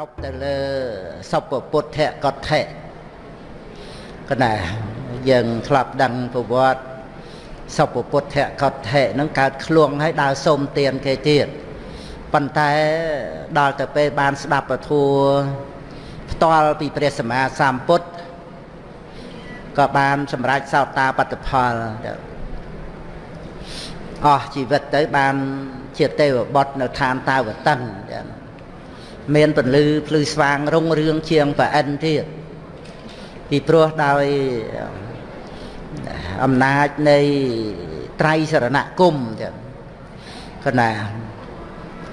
រពទៅលើសុពពុទ្ធកថៈកណាយើងធ្លាប់ដឹងប្រវត្តិសុពពុទ្ធកថៈហ្នឹងកើតឃ្លួងហើយដើរសុំទានគេទៀតប៉ុន្តែដល់ទៅពេលបានស្ដាប់ពធัวផ្ទាល់ពីព្រះសម្មាសម្ពុទ្ធក៏បានសម្រេចសោតាបត្តផលអស់ជីវិតទៅបានជាទេវបុត្រនៅឋានតាវតិន មានពន្លឺភ្លឺស្វាងរុងរឿងជាងប្រអិនទៀតពីព្រោះដោយអំណាចនៃត្រៃសរណគមចឹងគណា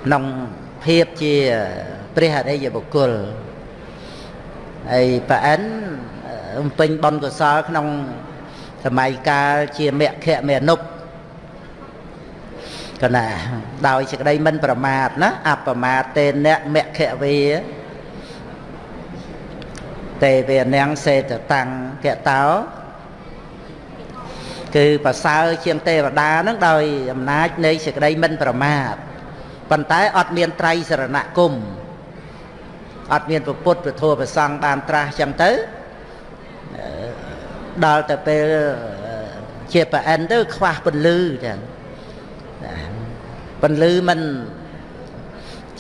ក្នុងភាពជាព្រះអរិយបុគ្គលហើយប្រអិនបំពេញបុណ្យកុសលក្នុងសម័យកាលជាមគ្គមេនុប កណាដោយសេចក្តីមិនប្រមាទណាអបមាតេនៈមគ្គវេទេវេនាងសេតតាំងកតោគឺប្រសើរជាងទេវតានឹងដោយអំណាចនៃសេចក្តីមិនប្រមាទប៉ុន្តែអត់មានត្រៃសរណគមអត់មានពុទ្ធពធប្រសង់បានត្រាស់ចឹងទៅដល់ទៅពេលជាប្រអិនទៅខ្វះពន្លឺចឹង ពន្លឺមិន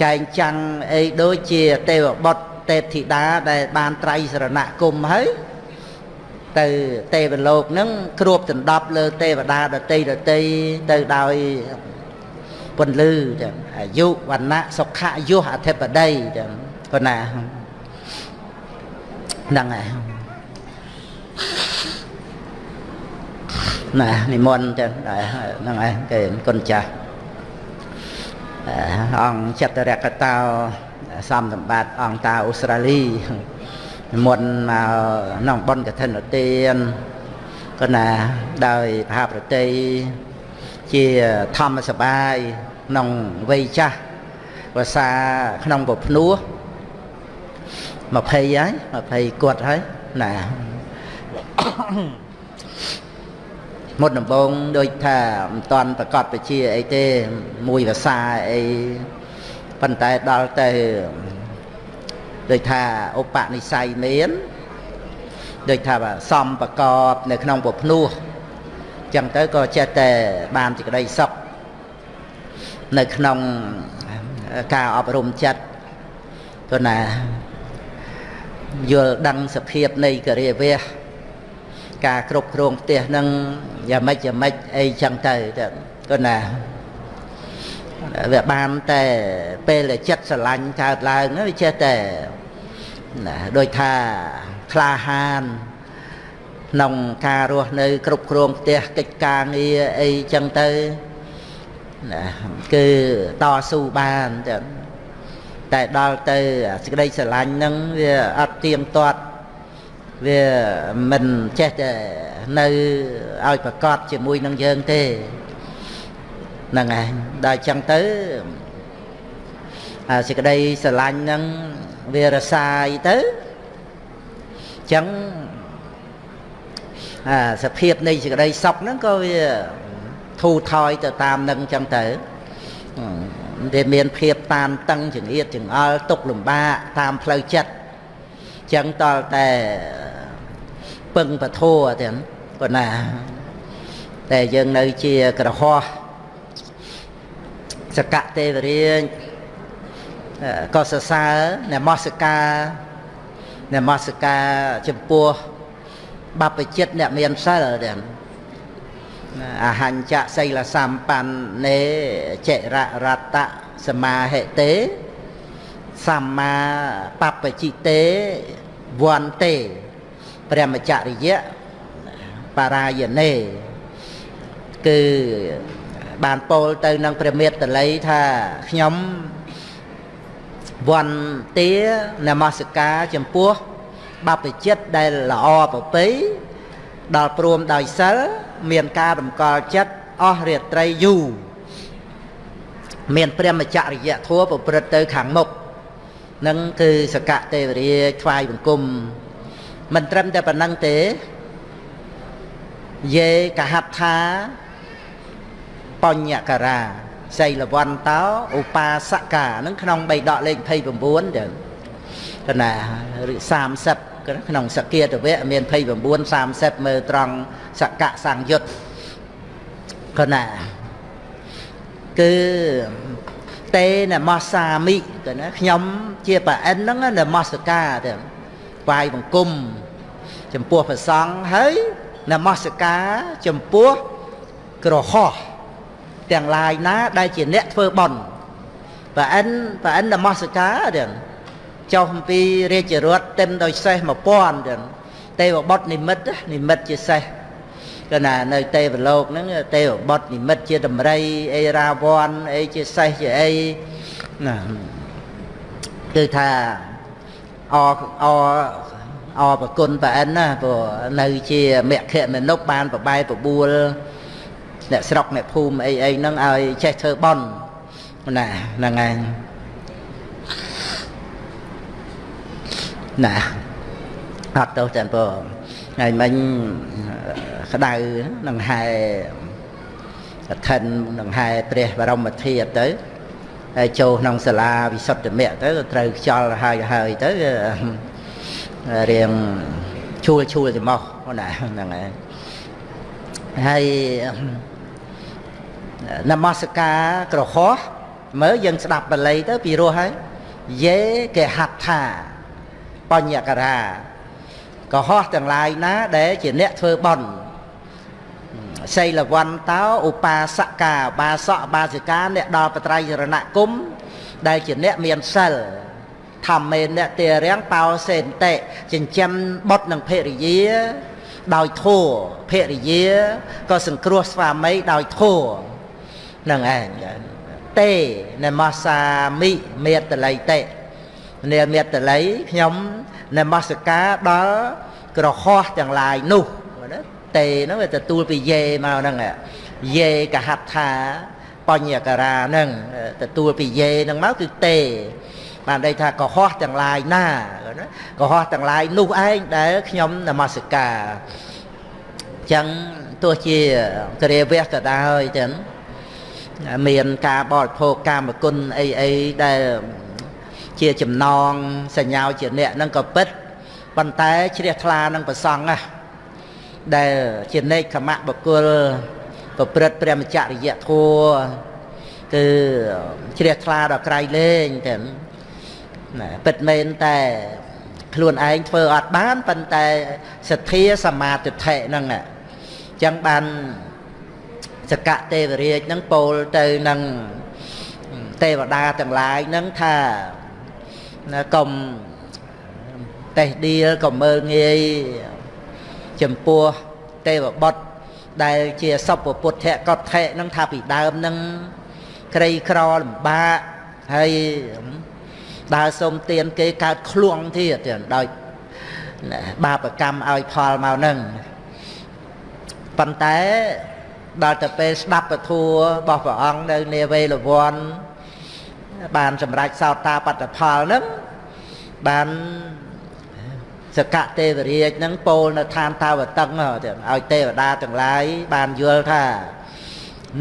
ចែងចាំងអីដូចជាទេវបុត្រទេពធីតាដែលបានត្រៃសរណគមហើយទៅទេវលោកនឹងគ្របដណ្ដប់លើទេវតាដតីដតីទៅដោយពន្លឺចឹងអាយុវណ្ណៈសុខៈយុះអធិបតីចឹងប៉ុណ្ណាហ្នឹងហើយ ណានិមន្តចឹងហ្នឹងហើយគេគុណចាស់អង្គចតរកតោសំសម្បត្តិអង្គតាអូស្ត្រាលីមុនមកក្នុងបុណ្យកឋិនទានក៏ណាដោយផាប្រតិជាធម្មសបាយក្នុងវ័យចាស់ភាសាក្នុងពភ្នោះ20ហើយ20គាត់ហើយណា មុនដំបងដូចថាមិនតាន់ប្រកាសពជាអីទេមួយភាសាអីប៉ុន្តែដល់ទៅដូចថាឧបនិស្ស័យមានដូចថាសំប្រកបនៅក្នុងពភ្នោះចឹងទៅក៏ចេះតែបានសេចក្តីសុខនៅក្នុងការអប់រំចិត្តក៏ណាយល់ដឹងសភាពនៃករិយវៈ ការគ្រប់គ្រងផ្ទះនឹងយ៉ាងម៉េចយ៉ាងម៉េចអីចឹងទៅក៏ណាវាបានតែពេលចិត្តស្រឡាញ់កើតឡើងវាចេះតែណាដូចថាក្លាហានក្នុងការរស់នៅគ្រប់គ្រងផ្ទះកិច្ចការងារអីចឹងទៅណាគឺតស៊ូបានចឹងតែដល់ទៅសេចក្តីស្រឡាញ់ហ្នឹងវាអត់ទៀងទាត់ វាមិនចេះតែនៅឲ្យប្រកបជាមួយនឹងយើងទេហ្នឹងឯងដល់ចឹងទៅអាសេចក្តីស្រឡាញ់ហ្នឹងវារសាយទៅចឹងអាសភាពនៃសេចក្តីសុខហ្នឹងក៏វាធូរថយទៅតាមនឹងចឹងទៅវាមានភាពតានតឹងចង្អៀតចង្អល់ទុកលំបាកតាមផ្លូវចិត្តចឹងតលតែ ពឹងពធัวទាំងប៉ុណ្ណាតែយើងនៅជាក្រហោះសកទេវរាជក៏សរសើរនមស្ការនមស្ការចំពោះបព្វជិតអ្នកមានសិលទាំងអហញ្ចសីលសម្បណ្ណេចររតសមាហិទេសម្មាបព្វជិទេវន្ទេ ព្រះមច្ចរិយៈបរាយណេគឺបានពោលទៅនឹងព្រះមេត្តល័យថាខ្ញុំវន្តានមស្ការចំពោះបព្វជិតដែលល្អប្រពៃដល់ព្រមដោយសិលមានការតម្កល់ចិត្តអស់រាត្រីយូរមានព្រះមច្ចរិយធัวប្រព្រឹត្តទៅខាងមុខនឹងគឺសកទេវរាជថ្វាយបង្គំ មិនត្រឹមតែប៉ុណ្ណឹងទេយេកហដ្ឋាបញ្ញការាសីលវន្តោឧបាសកានឹងក្នុងបៃដកលេខ29ចឹងកណាឬ30ក្នុងសកាតវៈមាន29 30មើលត្រង់សកៈសង្យុត្តកណាគឺតេនមសាមិទៅណាខ្ញុំជាប្រអិនហ្នឹងនមស្ការទៅ វាយបង្គំចំពោះព្រះសង្ឃហើយនមស្ការចំពោះក្រហោះទាំងឡាយណា ដែលជាអ្នកធ្វើបន់ប្រអិនប្រអិននមស្ការទាំងចុះអំពីរាជរដ្ឋต็មដោយសេះ1000ទាំងទេវបុត្រនិមិត្តនិមិត្តជាសេះក៏ណានៅទេវលោកហ្នឹងទេវបុត្រនិមិត្តជាតម្រៃអីរាវ័នអីជាសេះជាអីណាគឺថា អអអប្រគុណប្រអិនណាព្រោះនៅជាមគ្គមនុស្សបានប្របែបបួលអ្នកស្រុកអ្នកភូមិអីអីហ្នឹងឲ្យចេះធ្វើបន់ណាហ្នឹងហើយណាអត់ទៅតែព្រោះថ្ងៃមិញក្តៅនឹងហែកឋិននឹងហែព្រះបរមធាតុទៅហើយ ចូលក្នុងសាលាវិសុទ្ធមគ្គទៅត្រូវខ្យល់ហើយហើយទៅរៀងឈួលឈួលច្រមុះណាហ្នឹងហើយហើយនមស្ការក្រហោះមើលយើងស្ដាប់បល័យទៅពីរោះហើយយេកេហត្ថាបញ្ញការាកុហកទាំងឡាយណាដែលជាអ្នកធ្វើបន់ សីលវន្តោឧបាសកាបាសកបាសិកាអ្នកដល់បត្រៃរណគមដែលជាអ្នកមានសិលធម្មេអ្នកទារាំងបោសេនតិចិញ្ចឹមបុត្រនិងភរិយាដោយធัวភរិយាក៏សង្គ្រោះស្វាមីដោយធัวនឹងឯងទេនមសាមិមេតល័យតិនាមេតល័យខ្ញុំនមស្ការដល់ក្រហោះទាំងឡាយនោះណា តេហ្នឹងវាទទួលពីយេមកហ្នឹងយេកហត្ថាបញ្ញការាហ្នឹងទទួលពីយេហ្នឹងមកគឺតេបានន័យថាកុហកទាំងឡាយណាណាកុហកទាំងឡាយនោះឯងដែលខ្ញុំនមស្ការអញ្ចឹងទោះជាគ្រាវះក៏ដោយចឹងមានការបរិភោគកាមគុណអីអីដែលជាចំណងសញ្ញាជាអ្នកហ្នឹងក៏ពិតប៉ុន្តែជ្រះថ្លានឹងប្រសង់ណា ដែលជានេកខមៈបុគ្គលប្រព្រឹត្តព្រះមច្ចរិយធัวគឺជ្រះថ្លាដល់ក្រៃលែងតែណាពិតមែនតែខ្លួនឯងធ្វើអត់បានប៉ុន្តែសទ្ធាសមាទិដ្ឋិហ្នឹងអញ្ចឹងបានសកៈទេវរាជហ្នឹងពោលទៅនឹងទេវតាទាំងឡាយហ្នឹងថាណាកុំតេះដៀលក៏មើលងាយ ចំពោះទេវបុត្រដែលជាសពពុទ្ធៈកតថៈនឹងថាពីដើមនឹងក្រីក្រលំបាកហើយដើរសុំទានគេកើតឃ្លួងទៀតដោយបាបកម្មឲ្យផលមកនឹងប៉ុន្តែដល់ទៅពេលស្ដាប់ពធัวរបស់ព្រះអង្គនៅនាវេលវ័នបានសម្រេចសោតាបត្តផលហ្នឹងបាន សកទេវរាជហ្នឹងពោលនៅឋានតាវតឹងឲ្យទេវតាទាំងឡាយបានយល់ថា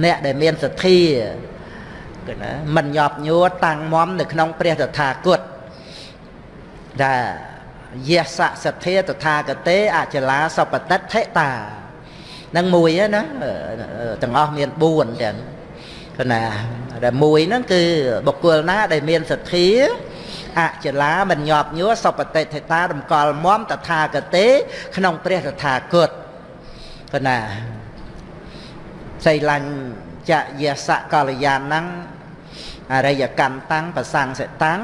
អ្នកដែលមានសទ្ធាគឺណាមិនញាប់ញួរតាំងមមនៅក្នុងព្រះតថាគតថាយេសសទ្ធាតថាគតេអចលាសពតិដ្ឋិតានឹងមួយណាទាំងអស់មាន4ទាំងគណាដែលមួយហ្នឹងគឺបុគ្គលណាដែលមានសទ្ធា អចលាមិនញាប់ញួរសពតិថេតារំកល់មមតថាគតេក្នុងព្រះតថាគតគណាសីលាញ់ចយសកលយានហ្នឹងអរិយកម្មតាំងប្រសង្សិតាំង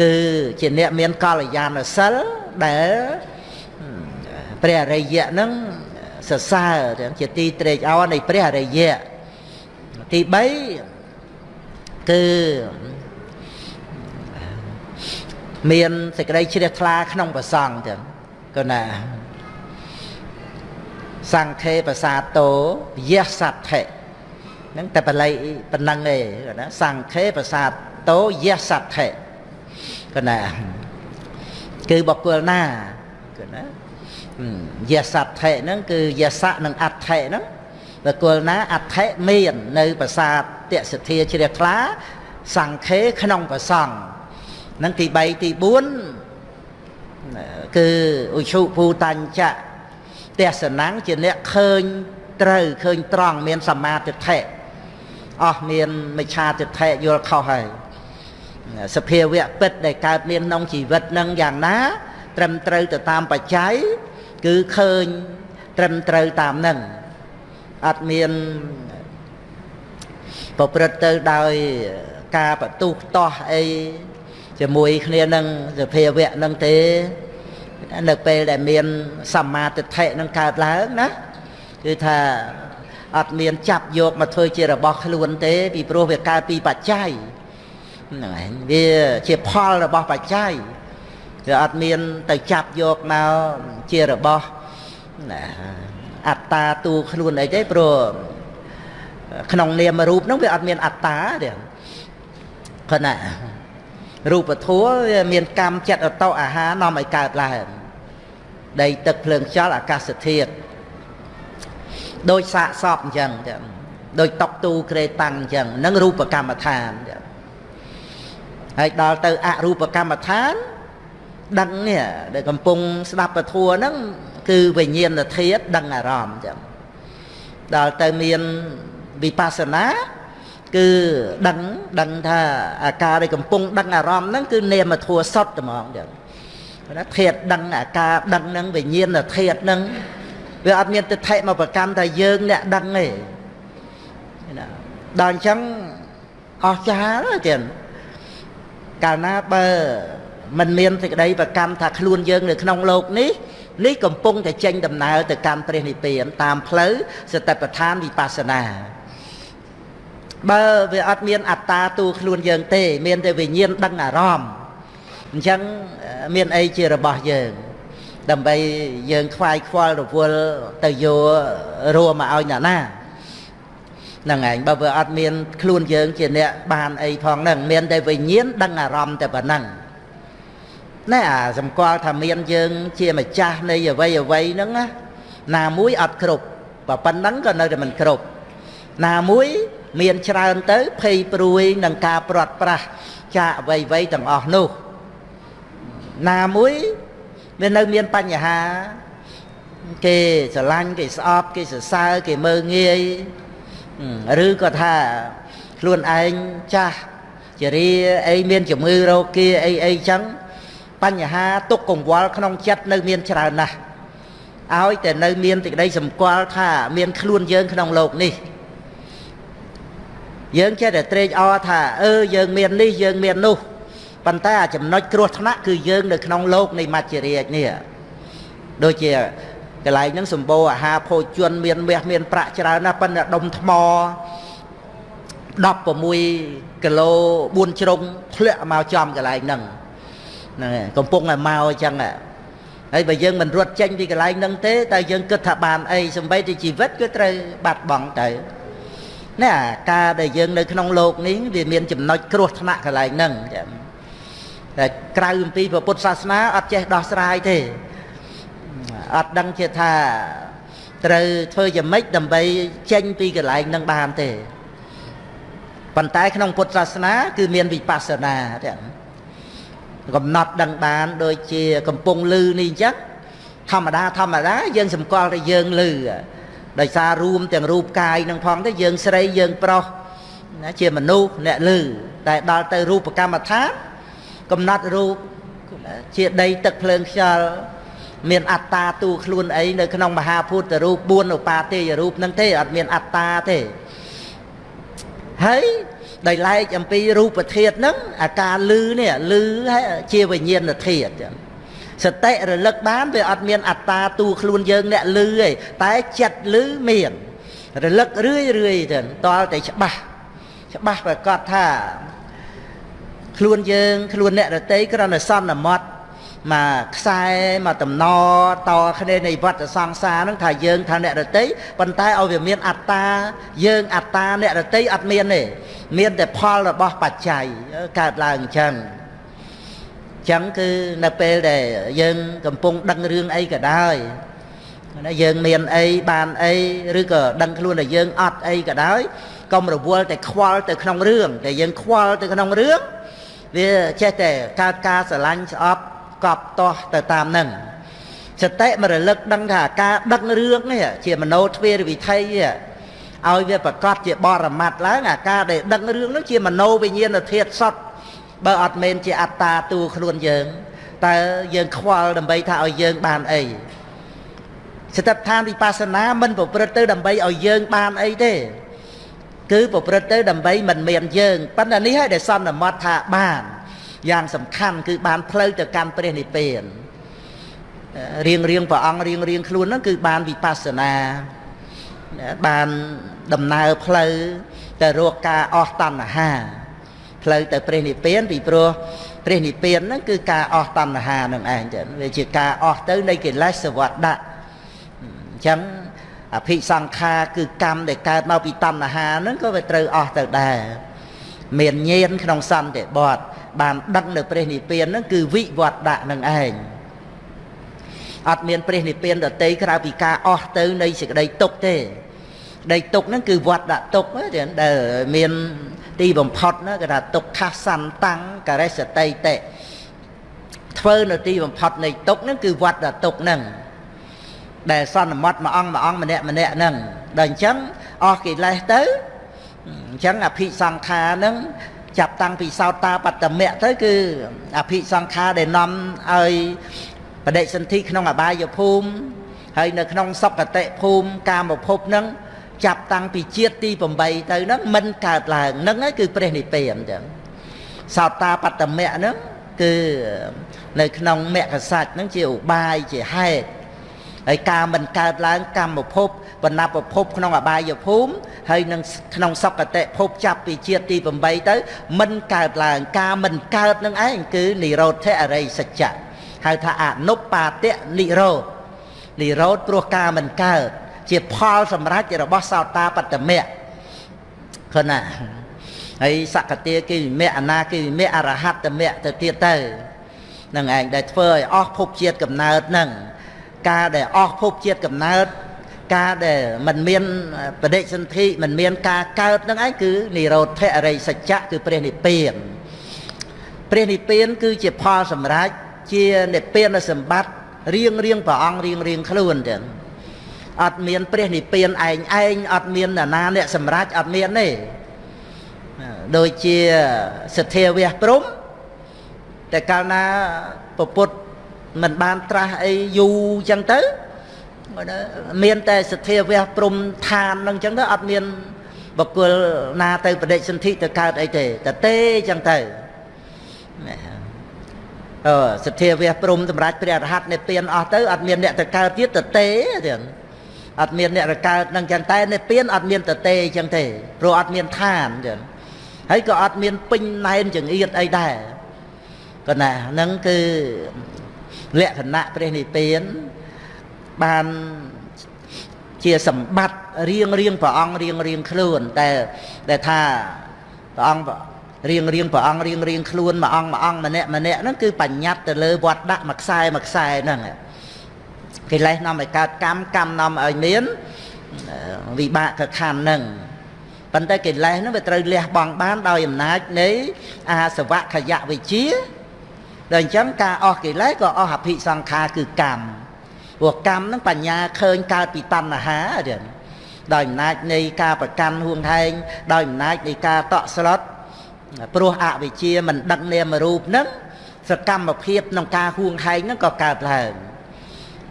គឺជាអ្នកមានកលយានសិលដែលព្រះអរិយៈហ្នឹងសរសើរជាទីត្រេកអរនៃព្រះអរិយៈទី3គឺ មានសេចក្តីជ្រះថ្លាក្នុងប្រសង់ចឹងក៏ណាសង្ខេបសាតោយៈសទ្ធិហ្នឹងតែបល័យប៉ុណ្ណឹងឯងណាសង្ខេបសាតោយៈសទ្ធិក៏ណាគឺបុគ្គលណាក៏ណាយៈសទ្ធិហ្នឹងគឺយៈសៈនិងអដ្ឋិហ្នឹងបុគ្គលណាអដ្ឋិមាន នៅប្រាសាទតសិទ្ធាជ្រះថ្លាសង្ខេក្នុងប្រសង់ នឹងទី3ទី4គឺឧឈុភូតញ្ចៈទេសនាំងជាអ្នកឃើញត្រូវឃើញត្រង់មានសមាទិដ្ឋិអស់មានមិច្ឆាទិដ្ឋិយល់ខុសហើយសភាវៈពិតដែលកើតមានក្នុងជីវិតនឹងយ៉ាងណា ត្រឹមត្រូវទៅតាមបច្ច័យគឺឃើញត្រឹមត្រូវតាមនឹងអត់មានប្រព្រឹត្តទៅដោយការបទុះតោះអី ជាមួយគ្នានឹងសភាវៈនឹងទេនៅពេលដែលមានសមាទិដ្ឋិនឹងកើតឡើងណាគឺថាអត់មានចាប់យកមកធ្វើជារបស់ខ្លួនទេ ពីព្រោះវាកើតពីបច្ច័យហ្នឹងឯងវាជាផលរបស់បច្ច័យវាអត់មានទៅចាប់យកមកជារបស់អត្តាតួខ្លួនអីទេព្រោះក្នុងនាមរូបហ្នឹងវាអត់មានអត្តាទេគាត់ណា រូបធัวវាមានកម្មចិត្តអតោអាហារនាំឲ្យកើតឡើងដីទឹកភ្លើងខ្យល់អាកាសធាតុដោយសាកសពអញ្ចឹងចឹងដោយតុកទូក្រេតាំងអញ្ចឹងនឹងរូបកម្មដ្ឋានចឹងហើយដល់ទៅអរូបកម្មដ្ឋានដឹងនេះដែលកំពុងស្ដាប់ពធัวហ្នឹងគឺវិញ្ញាណធាតុដឹងអារម្មណ៍ចឹងដល់ទៅមានវិបស្សនា គឺដឹងដឹងថាអាការដែលកំពុងដឹងអារម្មណ៍ហ្នឹងគឺនាមធัวសុទ្ធតែហ្មងចឹងណាធាតុដឹងអាការដឹងហ្នឹងវិញ្ញាណធាតុហ្នឹងវាអត់មានទិដ្ឋិមកប្រកម្មថាយើងអ្នកដឹងទេណាដល់អញ្ចឹងអស្ចារ្យទៀតកាលណាបើมันមានសេចក្តីប្រកម្មថាខ្លួនយើងនៅក្នុងโลกនេះនេះកំពុងតែចេញដំណើរទៅកាន់ព្រះនិព្វានតាមផ្លូវសតិប្បដ្ឋានវិបស្សនា បើវាអត់មានអត្តាតួខ្លួនយើងទេ មានតែវិញ្ញាណដឹងអារម្មណ៍អញ្ចឹងមានអីជារបស់យើង ដើម្បីយើងខ្វាយខ្វល់រវល់ទៅយករួមមកឲ្យអ្នកណាហ្នឹងឯងបើវាអត់មានខ្លួនយើងជាអ្នកបានអីផងហ្នឹងមានតែវិញ្ញាណដឹងអារម្មណ៍តែប៉ុណ្ណឹងណែអាសម្គាល់ថាមានយើង ជាម្ចាស់នៃអវ័យអវ័យហ្នឹងណាណាមួយអត់គ្រប់បើប៉ុណ្ណឹងក៏នៅតែមិនគ្រប់ណាមួយ មានច្រើនទៅភ័យព្រួយនឹងការព្រាត់ប្រាសចាកអវ័យអវ័យទាំងអស់នោះណាមួយវានៅមានបញ្ហាគេស្រឡាញ់គេស្អប់គេសរសើរគេមើងងាយឬក៏ថាខ្លួនឯងចាស់ជារាអីមានជំងឺរោគាអីអីចឹងបញ្ហាទុកកង្វល់ក្នុងចិត្តនៅមានច្រើនណាស់ឲ្យតែនៅមានសេចក្តីសម្គាល់ថាមានខ្លួនយើងក្នុងโลกនេះ យើងចេះតែត្រេកអរថាអឺយើងមាននេះយើងមាននោះប៉ុន្តែអាចំណុចគ្រោះថ្នាក់គឺយើងនៅក្នុងโลกនៃមច្ចរាជនេះដូចជាកន្លែងហ្នឹងសម្បូរអាហារភោជនមានមាសមានប្រាក់ច្រើនណាស់ប៉ុន្តែដុំថ្ម16គីឡូ4ជ្រុងធ្លាក់មកចំកន្លែងហ្នឹងហ្នឹងកំពុងតែមកអញ្ចឹងហើយបើយើងមិនរត់ចេញពីកន្លែងហ្នឹងទេតែយើងគិតថាបានអីសំបីតែជីវិតគឺត្រូវបាត់បង់ទៅ នេះអាការដែលយើងនៅក្នុងโลกនេះវាមានចំណុចគ្រោះថ្នាក់កន្លែងហ្នឹងចា៎តែក្រៅអំពីពុទ្ធសាសនាអត់ចេះដោះស្រាយទេអត់ដឹងជាថាត្រូវធ្វើយ៉ាងម៉េចដើម្បីចេញពីកន្លែងនឹងបានទេប៉ុន្តែក្នុងពុទ្ធសាសនា គឺមានវិបស្សនាទាំងកំណត់ដឹងបានដូចជាកំពុងលឺនេះអញ្ចឹងធម្មតាធម្មតាយើងសម្គាល់ថាយើងលឺ ដោយសាររួមទាំងរូបកាយនឹងផងទៅយើងស្រីយើងប្រុសណាជាមនុស្សអ្នកលឺតែដល់ទៅរូបកម្មដ្ឋានកំណត់រូបជាដីទឹកភ្លើងខ្យល់មានអត្តាទូខ្លួនអីនៅក្នុងមហាពុទ្ធរូប4ឧបាទេយរូបហ្នឹងទេអត់មានអត្តាទេហើយដោយឡែកអំពីរូបធាតុហ្នឹងអាការលឺនេះលឺជាវិញ្ញាណធាតុចឹង សតិរលឹកបានវាអត់មានអត្តាទូខ្លួនយើងអ្នកលឺទេតែចិត្តលឺមានរលឹករឿយរឿយទៅតលតែច្បាស់ច្បាស់ប្រកាសថាខ្លួនយើងខ្លួនអ្នករតីគ្រាន់តែសន្មត់មកខ្សែមកតំណតគ្នានៃវត្តសង្សារហ្នឹងថាយើងថាអ្នករតីប៉ុន្តែឲ្យវាមានអត្តាយើងអត្តាអ្នករតីអត់មានទេមានតែផលរបស់បច្ច័យកើតឡើងអញ្ចឹងអញ្ចឹងគឺនៅពេលដែលយើងកំពុងដឹងរឿងអីក៏ដោយណាយើងមានអីបានអីឬក៏ដឹងខ្លួនថាយើងអត់អីក៏ដោយកុំរវល់តែខ្វល់ទៅក្នុងរឿងតែយើងខ្វល់ទៅក្នុងរឿង វាចេះតែកើតការស្រឡាញ់ស្អប់កប់តោះទៅតាមនឹងសតិមរលឹកដឹងថាការដឹករឿងនេះជាមโนទ្វារវិធ័យឲ្យវាប្រកាសជាបរមត្តឡើងអាការដែលដឹករឿងនោះជាមโนវិញ្ញាណធាតុសត បើអត់មែនជាអត្តាតួខ្លួនយើងតើយើងខ្វល់ដើម្បីថាឲ្យយើងបានអីស្ថិតឋានវិបស្សនាមិនប្រព្រឹត្តទៅដើម្បីឲ្យយើងបានអីទេគឺប្រព្រឹត្តទៅដើម្បីមិនមានយើងប៉ុន្តែនេះហើយដែលសន្មត់ថាបានយ៉ាងសំខាន់គឺបានផ្លូវទៅកាន់ព្រះនិព្វានរៀងរៀងព្រះអង្គរៀងរៀងខ្លួនហ្នឹងគឺបានវិបស្សនាបានដំណើរផ្លូវទៅរកការអស់តណ្ហា ផ្លូវទៅព្រះនិព្វានពីព្រោះព្រះនិព្វានហ្នឹងគឺការអស់តណ្ហានឹងឯងចឹងវាជាការអស់ទៅនៃកិលេសសវត្តៈអញ្ចឹងអភិសង្ខារគឺកម្មដែលកើតមកពីតណ្ហាហ្នឹងក៏វាត្រូវអស់ទៅដែរមានញៀនក្នុងសន្តិបតបានដឹកនៅព្រះនិព្វានហ្នឹងគឺវិវត្តៈនឹងឯងអត់មានព្រះនិព្វានដតីក្រៅពីការអស់ទៅនៃសេចក្តីទុកទេដីទុកហ្នឹងគឺវត្តទុកដែលមាន ទីបំផុតណាគេថាទុក្ខសន្តាំងករិសតិតិធ្វើនៅទីបំផុតនៃទុកហ្នឹងគឺវត្តទុកហ្នឹងដែលសន្មត់មួយអង្គមួយអង្គម្នាក់ម្នាក់ហ្នឹងដល់អញ្ចឹងអស់កិលេសទៅអញ្ចឹងអភិសង្ខារហ្នឹងចាប់តាំងពីសោតាបត្តមៈទៅគឺអភិសង្ខារដែលនាំឲ្យបដិសន្ធិក្នុងអបាយភូមិហើយនៅក្នុងសុគតិភូមិកាមភពហ្នឹង ចាប់តាំងពីជាតិទី8ទៅហ្នឹងមិនកើតឡើងហ្នឹងហើយគឺព្រះនិព្វានអញ្ចឹងសោតាបត្តមៈហ្នឹងគឺនៅក្នុងមគ្គសច្ចហ្នឹងជាឧបាយជាហេតុហើយការមិនកើតឡើងកម្មភពបណ្ណាប្រភពក្នុងអបាយភូមិហើយនឹងក្នុងសុគតិភពចាប់ពីជាតិទី8ទៅមិនកើតឡើងការមិនកើតនឹងឯងគឺនិរោធអរិយសច្ចៈហៅថាអនុបាទៈនិរោធនិរោធព្រោះការមិនកើត ជាផលសម្រេចរបស់សោតាបត្តមៈឃើញណាហើយសកតាគិវិមៈអនាគិវិមៈអរហត្តមៈទៅទៀតទៅនឹងឯងដែលធ្វើឲ្យអស់ភពជាតិកំណើតនឹងការដែលអស់ភពជាតិកំណើតការដែលมันមានបដិសន្ធិมันមានការកើតនឹងឯងគឺនិរោធអរិយសច្ចៈគឺព្រះនិព្វានព្រះនិព្វានគឺជាផលសម្រេចជានិព្វានសម្បត្តិរៀងរៀងព្រះអង្គរៀងរៀងខ្លួនចឹង អត់មានព្រះនិព្វានឯងឯងអត់មានណានាអ្នកសម្រេចអត់មានទេដូចជាសទ្ធាវះព្រំតែកាលណាពពុទ្ធមិនបានត្រាស់អីយូរចឹងទៅមានតែសទ្ធាវះព្រំឋាននឹងចឹងទៅអត់មានបកគលណាទៅបដិសន្ធិទៅកើតអីទេតទេចឹងទៅអឺសទ្ធាវះព្រំសម្រាប់ព្រះអរហន្តនិព្វានអស់ទៅអត់មានអ្នកទៅកើតទៀតតទេទៀត អត់មានអ្នករកើតនឹងចឹងតែនិព្វានអត់មានតទេចឹងទេព្រោះអត់មានឋានចឹងហើយក៏អត់មានពេញណែនចង្អៀតអីដែរក៏ណាហ្នឹងគឺលក្ខណៈព្រះនិព្វានបានជាសម្បត្តិរៀងរៀងព្រះអង្គរៀងរៀងខ្លួនតែដែលថាព្រះអង្គរៀងរៀងព្រះអង្គរៀងរៀងខ្លួនមួយអង្គមួយអង្គម្នាក់ម្នាក់ហ្នឹងគឺបញ្ញត្តិទៅលើវត្តដាក់មួយខ្សែមួយខ្សែហ្នឹង កិលេសនាំឲ្យកើតកម្មកម្មនាំឲ្យមានវិបាកខណ្ឌហ្នឹងប៉ុន្តែកិលេសហ្នឹងវាត្រូវលះបង់បានដោយអំណាចនៃអាសវៈខយៈវិជាដល់អញ្ចឹងការអស់កិលេសក៏អស់អភិសង្ខារគឺកម្មព្រោះកម្មហ្នឹងបញ្ញាឃើញកើតពីតណ្ហាទៀតដោយអំណាចនៃការប្រកាន់ហួងហែងដោយអំណាចនៃការតក់ស្លុតព្រោះអវិជ្ជាមិនដឹកនាមរូបហ្នឹងសកម្មភាពក្នុងការហួងហែងហ្នឹងក៏កើតឡើង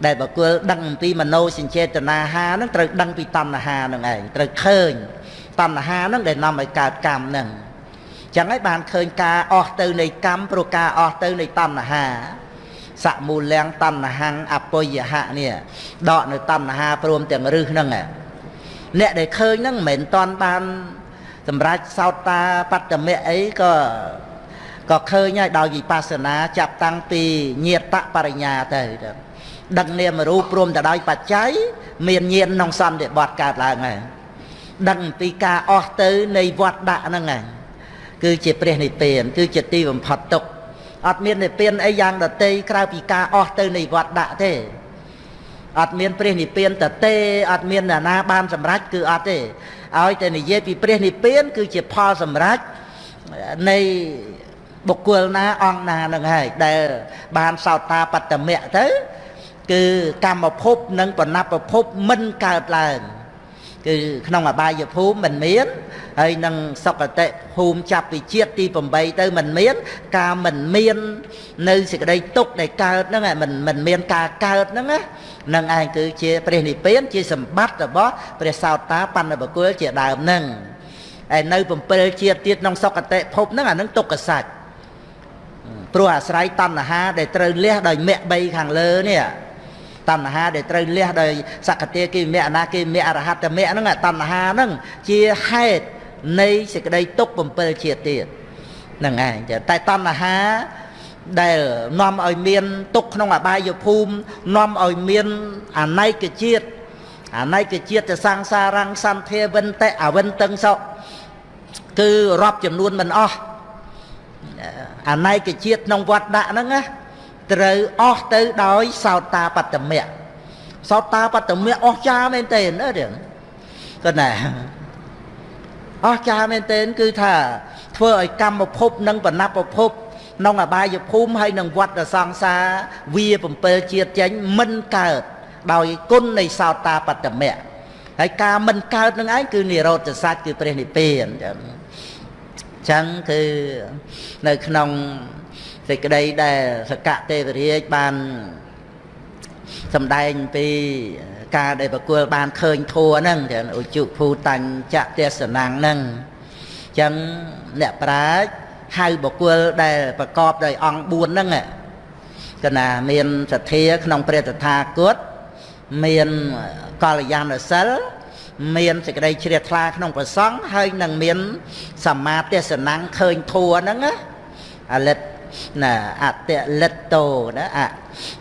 ដែលបកុលដឹងអំពីមโนសញ្ចេតនាហាហ្នឹងត្រូវដឹងពីតណ្ហាហ្នឹងឯងត្រូវឃើញតណ្ហាហ្នឹងដែលនាំឲ្យកើតកម្មហ្នឹងចឹងហើយបានឃើញការអស់ទៅនៃកម្មព្រោះការអស់ទៅនៃតណ្ហាសមូលាំងតណ្ហੰអបុយហៈនេះដកនៅតណ្ហាព្រមទាំងរឹសហ្នឹងអ្នកដែលឃើញហ្នឹងមិនមែនតន់បានសម្រាប់សោតតាបត្តមៈអីក៏ក៏ឃើញហើយដោយវិបស្សនាចាប់តាំងពីញាតបរិញ្ញាទៅ ដឹកនាមរូបព្រមទៅដោយបច្ច័យមានញាណក្នុងសន្តិបត្តិកើតឡើងហើយដឹងពីការអស់ទៅនៃវត្តដាក់ហ្នឹងហើយគឺជាព្រះនិព្វាន គឺជាទីបំផុតទុកអត់មាននិព្វានអីយ៉ាងដតីក្រៅពីការអស់ទៅនៃវត្តដាក់ទេអត់មានព្រះនិព្វានតទេអត់មានណានាបានសម្រេចគឺអត់ទេឲ្យតែនិយាយពីព្រះនិព្វាន គឺជាផលសម្រេចនៃបុគ្គលណាអង្គណានឹងហើយដែលបានសោតាបត្តមៈទៅ គឺកម្មភពនិងបណពភពមិនកើតឡើងគឺក្នុងអបាយភូមិមិនមានហើយនឹងសុគតិភូមិចាប់ពីជាតិទី8ទៅមិនមាន ការមិនមាន នៅសេចក្តីទុកដែលកើតហ្នឹងមិនមិនមានការកើតហ្នឹងណានឹងឯងគឺជាព្រះនិព្វានជាសម្បត្តិរបស់ព្រះសោតាបណ្ឌបកុលជាដើមហ្នឹងហើយនៅ7ជាតិទៀតក្នុងសុគតិភពហ្នឹងអានឹងទុក្ខសច្ចព្រោះអាស្រ័យតណ្ហាដែលត្រូវលះដោយមគ្គ3ខាងលើនេះ តណ្ហាដែលត្រូវលះដោយសកតិគិមៈអនាគិមៈអរហត្តមៈហ្នឹងតណ្ហាហ្នឹងជាហេតុនៃសេចក្តីទុក7ជាតិទៀតហ្នឹងឯងតែតណ្ហាដែលនាំឲ្យមានទុកក្នុងអបាយភូមិនាំឲ្យមានអន័យជាតិអន័យជាតិសង្សារងសន្ធាវិនតិអវិនតឹងសោគឺរាប់ចំនួនមិនអស់អន័យជាតិក្នុងវត្តដាក់ហ្នឹងណា ត្រូវអស់ទៅដោយសោតាបត្តមៈសោតាបត្តមៈអស់ចាមែនទេណារឿងគាត់ណាអស់ចាមែនទេគឺថាធ្វើឲ្យកម្មភពនិងបណពភពក្នុងអបាយភូមិហើយនឹងវត្តសង្សារវា7ជាតិចេញមិនកើតដោយគុណនៃសោតាបត្តមៈហើយការមិនកើតនឹងឯងគឺនិរោធសច្ចគឺព្រះនិព្វានចឹងចឹងគឺនៅក្នុង សេចក្តីដែលសកទេវរាជបានសម្ដែងពីការដែលប្រគល់បានឃើញធัวហ្នឹងចឹងឧជុភូតញ្ចទេសនាងហ្នឹងចឹងអ្នកប្រាជ្ញហៅបុគ្គលដែលប្រកបដោយអង្គ4ហ្នឹងកណាមានសទ្ធាក្នុងព្រះតថាគតមានកល្យាណសិលមានសេចក្តីជ្រះថ្លាក្នុងប្រសង់ហើយនឹងមានសមាទេសនាងឃើញធัวហ្នឹងណាអលិត ណាអតិលិតតោណាអ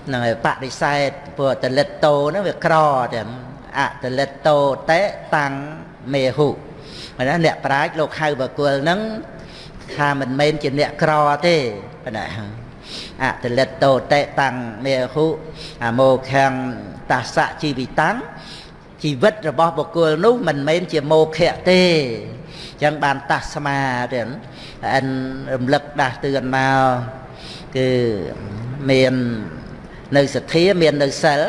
ហ្នឹងហើយបដិសេធព្រោះតលិតតោហ្នឹងវាក្រទាំងអតលិតតោតេតាំងមេហុណាអ្នកប្រាជ្ញលោកហៅបកុលហ្នឹងថាមិនមែនជាអ្នកក្រទេណាអតលិតតោតេតាំងមេហុអមោខាំងតាសៈជីវិតាំង ជីវិតរបស់បុគ្គលនោះមិនមែនជាមោខៈទេអញ្ចឹងបានតាស្មាទៀតអិនរំលឹកដាស់តឿនមកគឺមាននៅសទ្ធាមាននៅសិល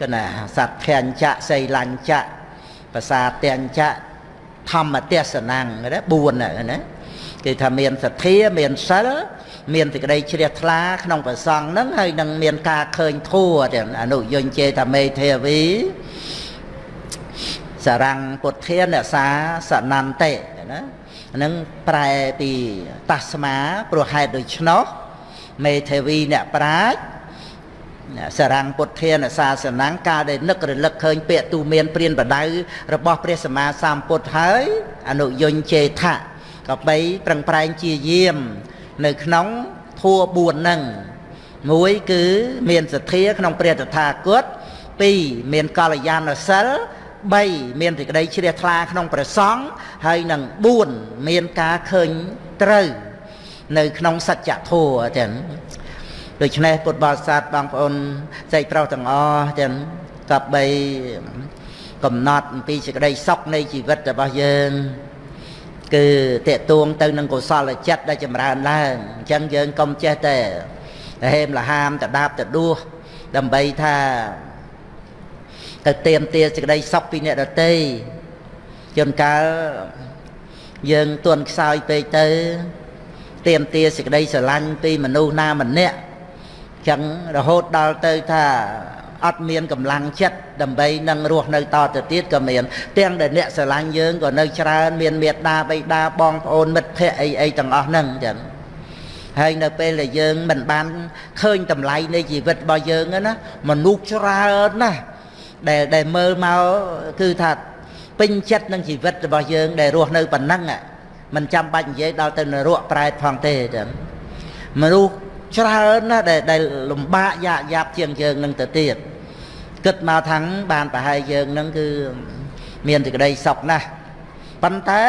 គឺណាសត្វភញ្ចៈសីលញ្ចៈភាសាទាំងចៈធម្មទេសនាងណា4ណាគឺថាមានសទ្ធាមានសិលមានសេចក្តីជ្រះថ្លាក្នុងប្រសងហ្នឹងហើយនឹងមានការឃើញធัวទាំងអនុយញ្ជេតមេធាវី សរាំងពុទ្ធានសាសនន្តិណាហ្នឹងប្រែពីតាស្មាព្រោះហេតុដូច្នោះមេធាវីអ្នកប្រាជ្ញសរាំងពុទ្ធានសាសនាការដែលនឹករលឹកឃើញពាក្យទូមានព្រានបដៅរបស់ព្រះសម្មាសម្ពុទ្ធហើយអនុយញ្ជេថៈក៏បីប្រឹងប្រែងជាយាម នៅក្នុងធัว4ហ្នឹងមួយគឺមានសទ្ធាក្នុងព្រះតថាគត2មានកល្យាណសិល 3មានសេចក្តីជ្រះថ្លាក្នុងព្រះសង្ឃហើយនឹង4មានការឃើញត្រូវ នៅក្នុងសច្ចធម៌ចឹងដូច្នេះពុទ្ធបរិស័ទបងប្អូនចែកប្រុសទាំងអស់ចឹងកັບបីកំណត់អំពីសេចក្តីសុខនៃជីវិតរបស់យើងគឺតេតួងទៅនឹងកុសលចិត្តដែលចម្រើនឡើងអញ្ចឹងយើងកុំចេះតែហេមលហាមតដាបតដួសដើម្បីថា ទៅទៀមទាសេចក្តីសុខពីអ្នកដតីជួនកាលយើងទន់ខ្សោយពេកទៅទៀមទាសេចក្តីស្រឡាញ់ពីមនុស្សណាម្នាក់ចឹងរហូតដល់ទៅថាអត់មានកម្លាំងចិត្តដើម្បីនឹងរស់នៅតទៅទៀតក៏មានទាំងដែលអ្នកស្រឡាញ់យើងក៏នៅច្រើនមានមេត្តាបិតាបងប្អូនមិត្តភ័ក្តិអីអីទាំងអស់ហ្នឹងចឹងហើយនៅពេលដែលយើងមិនបានឃើញតម្លៃនៃជីវិតរបស់យើងណាមនុស្សច្រើនណាស់ ដែលដែលមើលមកគឺថាពេញចិត្តនឹងជីវិតរបស់យើងដែលរស់នៅប៉ុណ្ណឹងមិនចាំបាច់និយាយដល់ទៅនរកប្រែតផងទេចឹងមនុស្សច្រើនណាស់ដែលដែលលំបាកយ៉ាក់យ៉ាប់ជាងយើងនឹងទៅទៀតគិតមកថាងបានប្រហែលយើងនឹងគឺមានសេចក្តីសុខណាស់ប៉ុន្តែ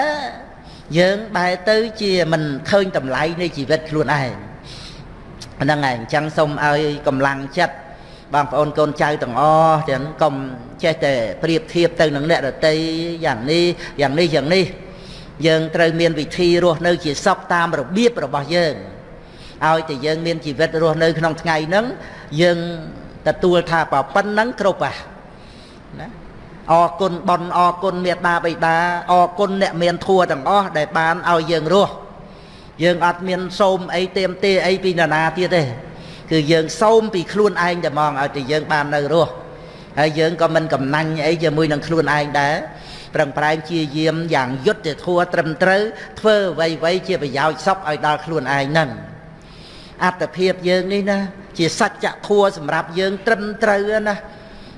យើងបែរទៅជាមិនឃើញតម្លៃនៃជីវិតខ្លួនឯងហ្នឹងហើយអញ្ចឹងសូមឲ្យកម្លាំងចិត្ត បងប្អូនកូនចៅទាំងអស់ទាំងកុំចេះតែប្រៀបធៀបទៅនឹងអ្នកដតីយ៉ាងនេះយ៉ាងនេះយ៉ាងនេះយើងត្រូវមានវិធីរស់នៅ ជាសុខតាមរបៀបរបស់យើងឲ្យតែយើងមានជីវិតរស់នៅក្នុងថ្ងៃហ្នឹងយើងទទួលថាប៉ុណ្្នឹងគ្រប់ហ่ะណាអរគុណប៉ុនអរគុណមេត្តាបិតាអរគុណអ្នកមានធัวទាំងអស់ដែលបានឲ្យយើងរស់យើងអត់មានសូមអីទៀមទាអីពីនរណាទៀតទេ គឺយើងសូមពីខ្លួនឯងតែហ្មងឲ្យតែយើងបាននៅរស់ហើយយើងក៏មិនកំណាញ់អីជាមួយនឹងខ្លួនឯងដែរប្រឹងប្រែងជាយាមយ៉ាងយុត្តិធម៌ត្រឹមត្រូវធ្វើអ្វីអ្វីជាប្រយោជន៍សុខឲ្យដល់ខ្លួនឯងហ្នឹងអត្តភាពយើងនេះណាជាសច្ចធម៌សម្រាប់យើងត្រឹមត្រូវណា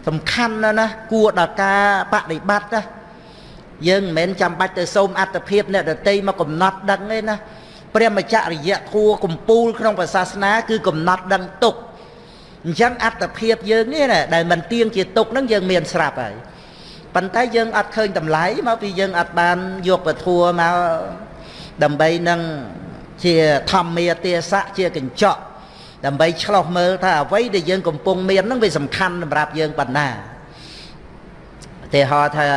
សំខាន់ណាស់ណាគួរដល់ការបដិបត្តិណាយើងមិនមែនចាំបាច់ទៅសូមអត្តភាពអ្នកដតីមកកំណត់ដឹងទេណា ព្រះមច្ចរិយធัวកំពូលក្នុងព្រះសាសនា គឺកំណត់ដឹងទុកអញ្ចឹងអត្តភាពយើងនេះណាដែលមិនទៀងជាទុកហ្នឹងយើងមានស្រាប់ហើយប៉ុន្តែយើងអត់ឃើញតម្លៃមកពីយើងអត់បានយកពធัวមកដើម្បីនឹងជាធម្មាទេសៈជាកញ្ចក់ដើម្បីឆ្លោះមើលថាអ្វីដែលយើងកំពុងមានហ្នឹងវាសំខាន់សម្រាប់យើងប៉ុណ្ណាឧទាហរណ៍ថា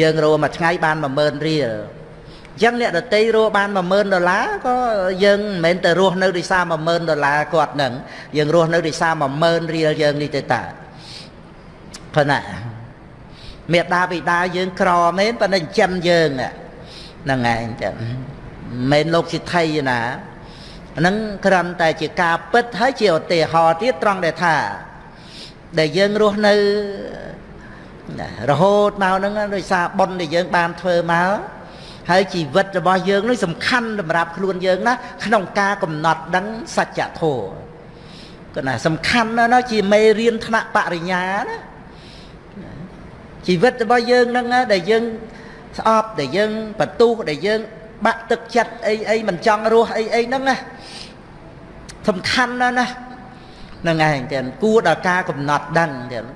យើងរੂមួយថ្ងៃបាន10000រៀល អញ្ចឹងអ្នកដតីរੂបាន10000ដុល្លារក៏យើងមិនមែនទៅរស់នៅដោយសារ10000ដុល្លារគាត់នឹងយើងរស់នៅដោយសារ10000រៀលយើងនេះទៅតាប៉ុណ្ណាមេដាបិតាយើងក្រមែនប៉ុន្តែចិញ្ចឹមយើងហ្នឹងឯងចឹងមិនលោកសិទ្ធិណាហ្នឹងគ្រាន់តែជាការពិតហើយជាឧទាហរណ៍ទៀតត្រង់ដែលថា ដែលយើងរស់នៅរហូតមកហ្នឹងដោយសារបុណ្យដែលយើងបានធ្វើមក ហើយជីវិតរបស់យើងនេះសំខាន់សម្រាប់ខ្លួនយើងណាក្នុងការកំណត់ដឹងសច្ចធម៌ក៏ណាសំខាន់ណាស់ណាជាមេរៀនថ្នាក់បរិញ្ញាណាជីវិតរបស់យើងហ្នឹងដែលយើងស្អប់ដែលយើងបន្ទុះដែលយើងបាក់ទឹកចិត្តអីអីមិនចង់រស់អីអីហ្នឹងណាសំខាន់ណាស់ណាហ្នឹងឯងទាំងគួរដល់ការកំណត់ដឹងទាំង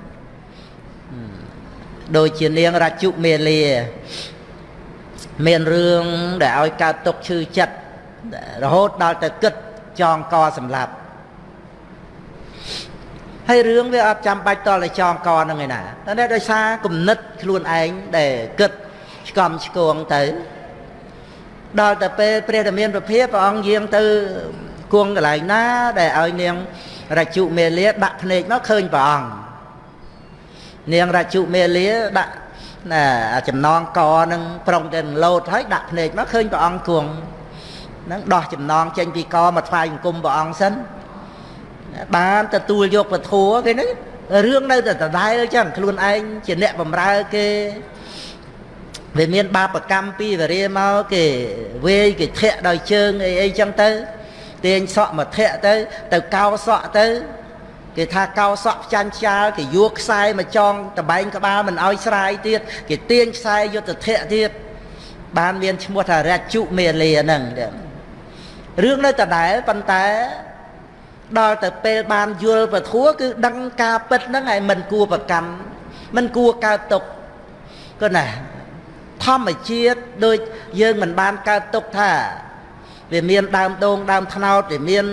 ដូចជានាងរាជុមេលា មានរឿងដែលឲ្យកើតទុកឈឺចិត្តរហូតដល់ទៅគិតចងកសម្លាប់ហើយរឿងវាអត់ចាំបាច់តតែចងកហ្នឹងឯណាតែដោយសារគំនិតខ្លួនឯងដែលគិតឆ្កំឆ្គងទៅដល់តែពេលព្រះតមានប្រភិព្រះអង្គយាងទៅគង់កន្លែងណា ដែលឲ្យនាងរាជុមេលាដាក់ភ្នែកមកឃើញព្រះអង្គនាងរាជុមេលាដាក់ ណាចំណងកនឹងប្រុងទៅលោតហើយដាក់ភ្នែកមកឃើញព្រះអង្គគង់នឹងដោះចំណងចេញពីកមកថ្វាយបង្គំព្រះអង្គសិនបានទទួលយកពធัวគេហ្នឹងរឿងនៅតែដដែលអញ្ចឹងខ្លួនឯងជាអ្នកបំរើគេវាមានបាបកម្មពីវរាមកគេវាយគេធាក់ដោយជើងអីអីចឹងទៅទាញសក់មកធាក់ទៅ ទៅកោសក់ទៅ គេថាកោសក់ផ្ចាញ់ខ្យាលគេយកខ្សែមកចងតបែងក្បាលមិនឲ្យស្រាយទៀតគេទាញខ្សែយុទ្ធធៈទៀតបានមានឈ្មោះថារជុមេលាហ្នឹងរឿងនៅដដែលប៉ុន្តែដល់ទៅពេលបានយល់ពធัวគឺដឹងការពិតហ្នឹងហើយមិនគួរប្រកម្មមិនគួរកើតទុកក៏ណាធម្មជាតិដូចយើងមិនបានកើតទុកថាវាមានដើមដូងដើមថ្នោតវាមាន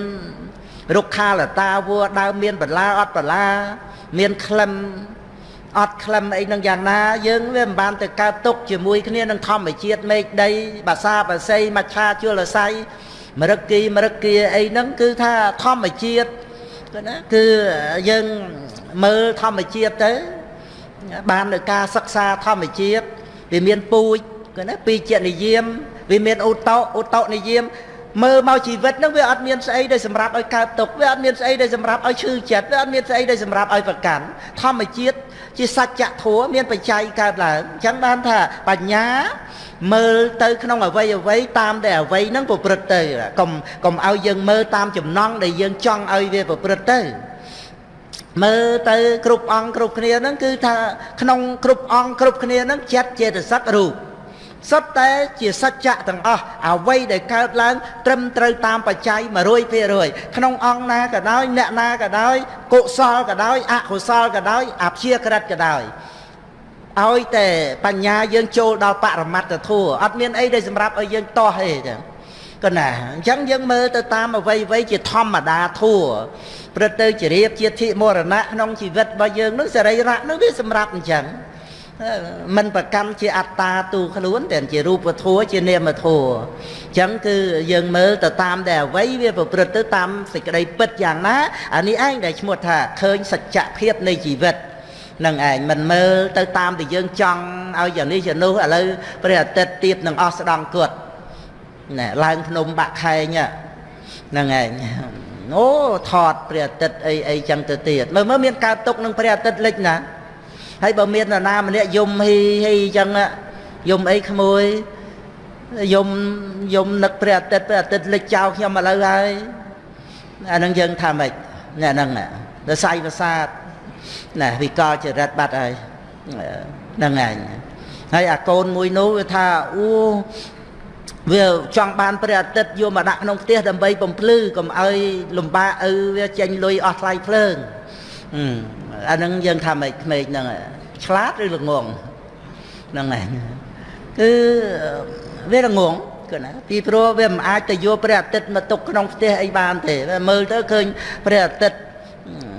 រុក្ខាលតាវัวដើមមានបន្លាអត់បន្លាមានក្លឹមអត់ក្លឹមអីនឹងយ៉ាងណា យើងវាមិនបានទៅកើតទុកជាមួយគ្នានឹងធម្មជាតិមេឃដីបាសាបាសីមច្ឆាជលស័យមរឹកគីមរឹកគីអីហ្នឹងគឺថាធម្មជាតិគឺណាគឺយើងមើលធម្មជាតិទៅ បាននៅការសិក្សាធម្មជាតិវាមានពូជគឺណាពីជានិយមវាមានឧតោឧតោនិយម មើលមកជីវិតហ្នឹងវាអត់មានស្អីដែលសម្រាប់ឲ្យកើតទុកវាអត់មានស្អីដែលសម្រាប់ឲ្យឈឺចិត្តវាអត់មានស្អីដែលសម្រាប់ឲ្យប្រកាន់ធម្មជាតិជាសច្ចធម៌មានបច្ច័យកើតឡើងអញ្ចឹងបានថាបញ្ញាមើលទៅក្នុងអវ័យអវ័យតាមតែអវ័យហ្នឹងប្រព្រឹត្តទៅកុំកុំឲ្យយើងមើលតាមចំណង់ដែលយើងចង់ឲ្យវាប្រព្រឹត្តទៅមើលទៅគ្រប់អង្គគ្រប់គ្នាហ្នឹងគឺថាក្នុងគ្រប់អង្គគ្រប់គ្នាហ្នឹងចិត្តចេតសិករូប សុទ្ធតែជាសច្ចៈទាំងអស់អ្វីដែលកើតឡើង ត្រឹមត្រូវតាមបច្ច័យ100%ក្នុងអង្គណាក៏ដោយអ្នកណាក៏ដោយកុសលក៏ដោយអកុសលក៏ដោយអព្យាក្រឹតក៏ដោយឲ្យតែបញ្ញាយើងចូលដល់បរមត្តធัวអត់មានអីដែលសម្រាប់ឲ្យយើងតោះទេចឹងក៏ណាអញ្ចឹងយើងមើលទៅតាមអ្វីអ្វីជាធម្មតាធัวព្រឹកទៅជារៀបជាធិមរណៈក្នុងជីវិតរបស់យើងនឹងសរីរៈនឹងវាសម្រាប់អញ្ចឹង មិនប្រកម្មជាអត្តាទូខ្លួនតែជារូបធัวជានាមធัวអញ្ចឹងគឺយើងមើលទៅតាមតែអ្វីវាប្រព្រឹត្តទៅតាមសេចក្តីពិតយ៉ាងណាអានេះឯងដែលឈ្មោះថាឃើញសច្ចភាពនៃជីវិតនឹងឯងមិនមើលទៅតាមដែលយើងចង់ឲ្យយ៉ាងនេះយ៉ាងនោះឥឡូវព្រះអាទិត្យទៀបនឹងអស់ស្ដង់គត់ណែឡើងភ្នំបាក់ខែងហ្នឹងឯងអូថតព្រះអាទិត្យអីអីចឹងទៅទៀតមើលមើលមានកើតទុកនឹងព្រះអាទិត្យលិចណា ហើយបើមាននរណាម្នាក់យំហ៊ីហ៊ីចឹងយំអីក្មួយយំយំនឹកព្រះអាទិត្យព្រះអាទិត្យលិចចោលខ្ញុំឥឡូវហើយអានឹងយើងថាម៉េចណែហ្នឹងដល់សៃប្រសាទណែវិកលចរិតបាត់ហើយហ្នឹងឯងហើយអាកូនមួយនោះវាថាអូវាចង់បានព្រះអាទិត្យយកមកដាក់ក្នុងផ្ទះដើម្បីបំភ្លឺកុំឲ្យលំបាកឪវាចេញលុយអស់ថ្លៃភ្លើង អាហ្នឹងយើងថាម៉េចក្មេកហ្នឹងឆ្លាតឬល្ងងហ្នឹងឯងគឺវាល្ងងគឺណាពីព្រោះវាមិនអាចទៅយកព្រះអាទិត្យមកទុកក្នុងផ្ទះអីបានទេមើលទៅឃើញព្រះអាទិត្យ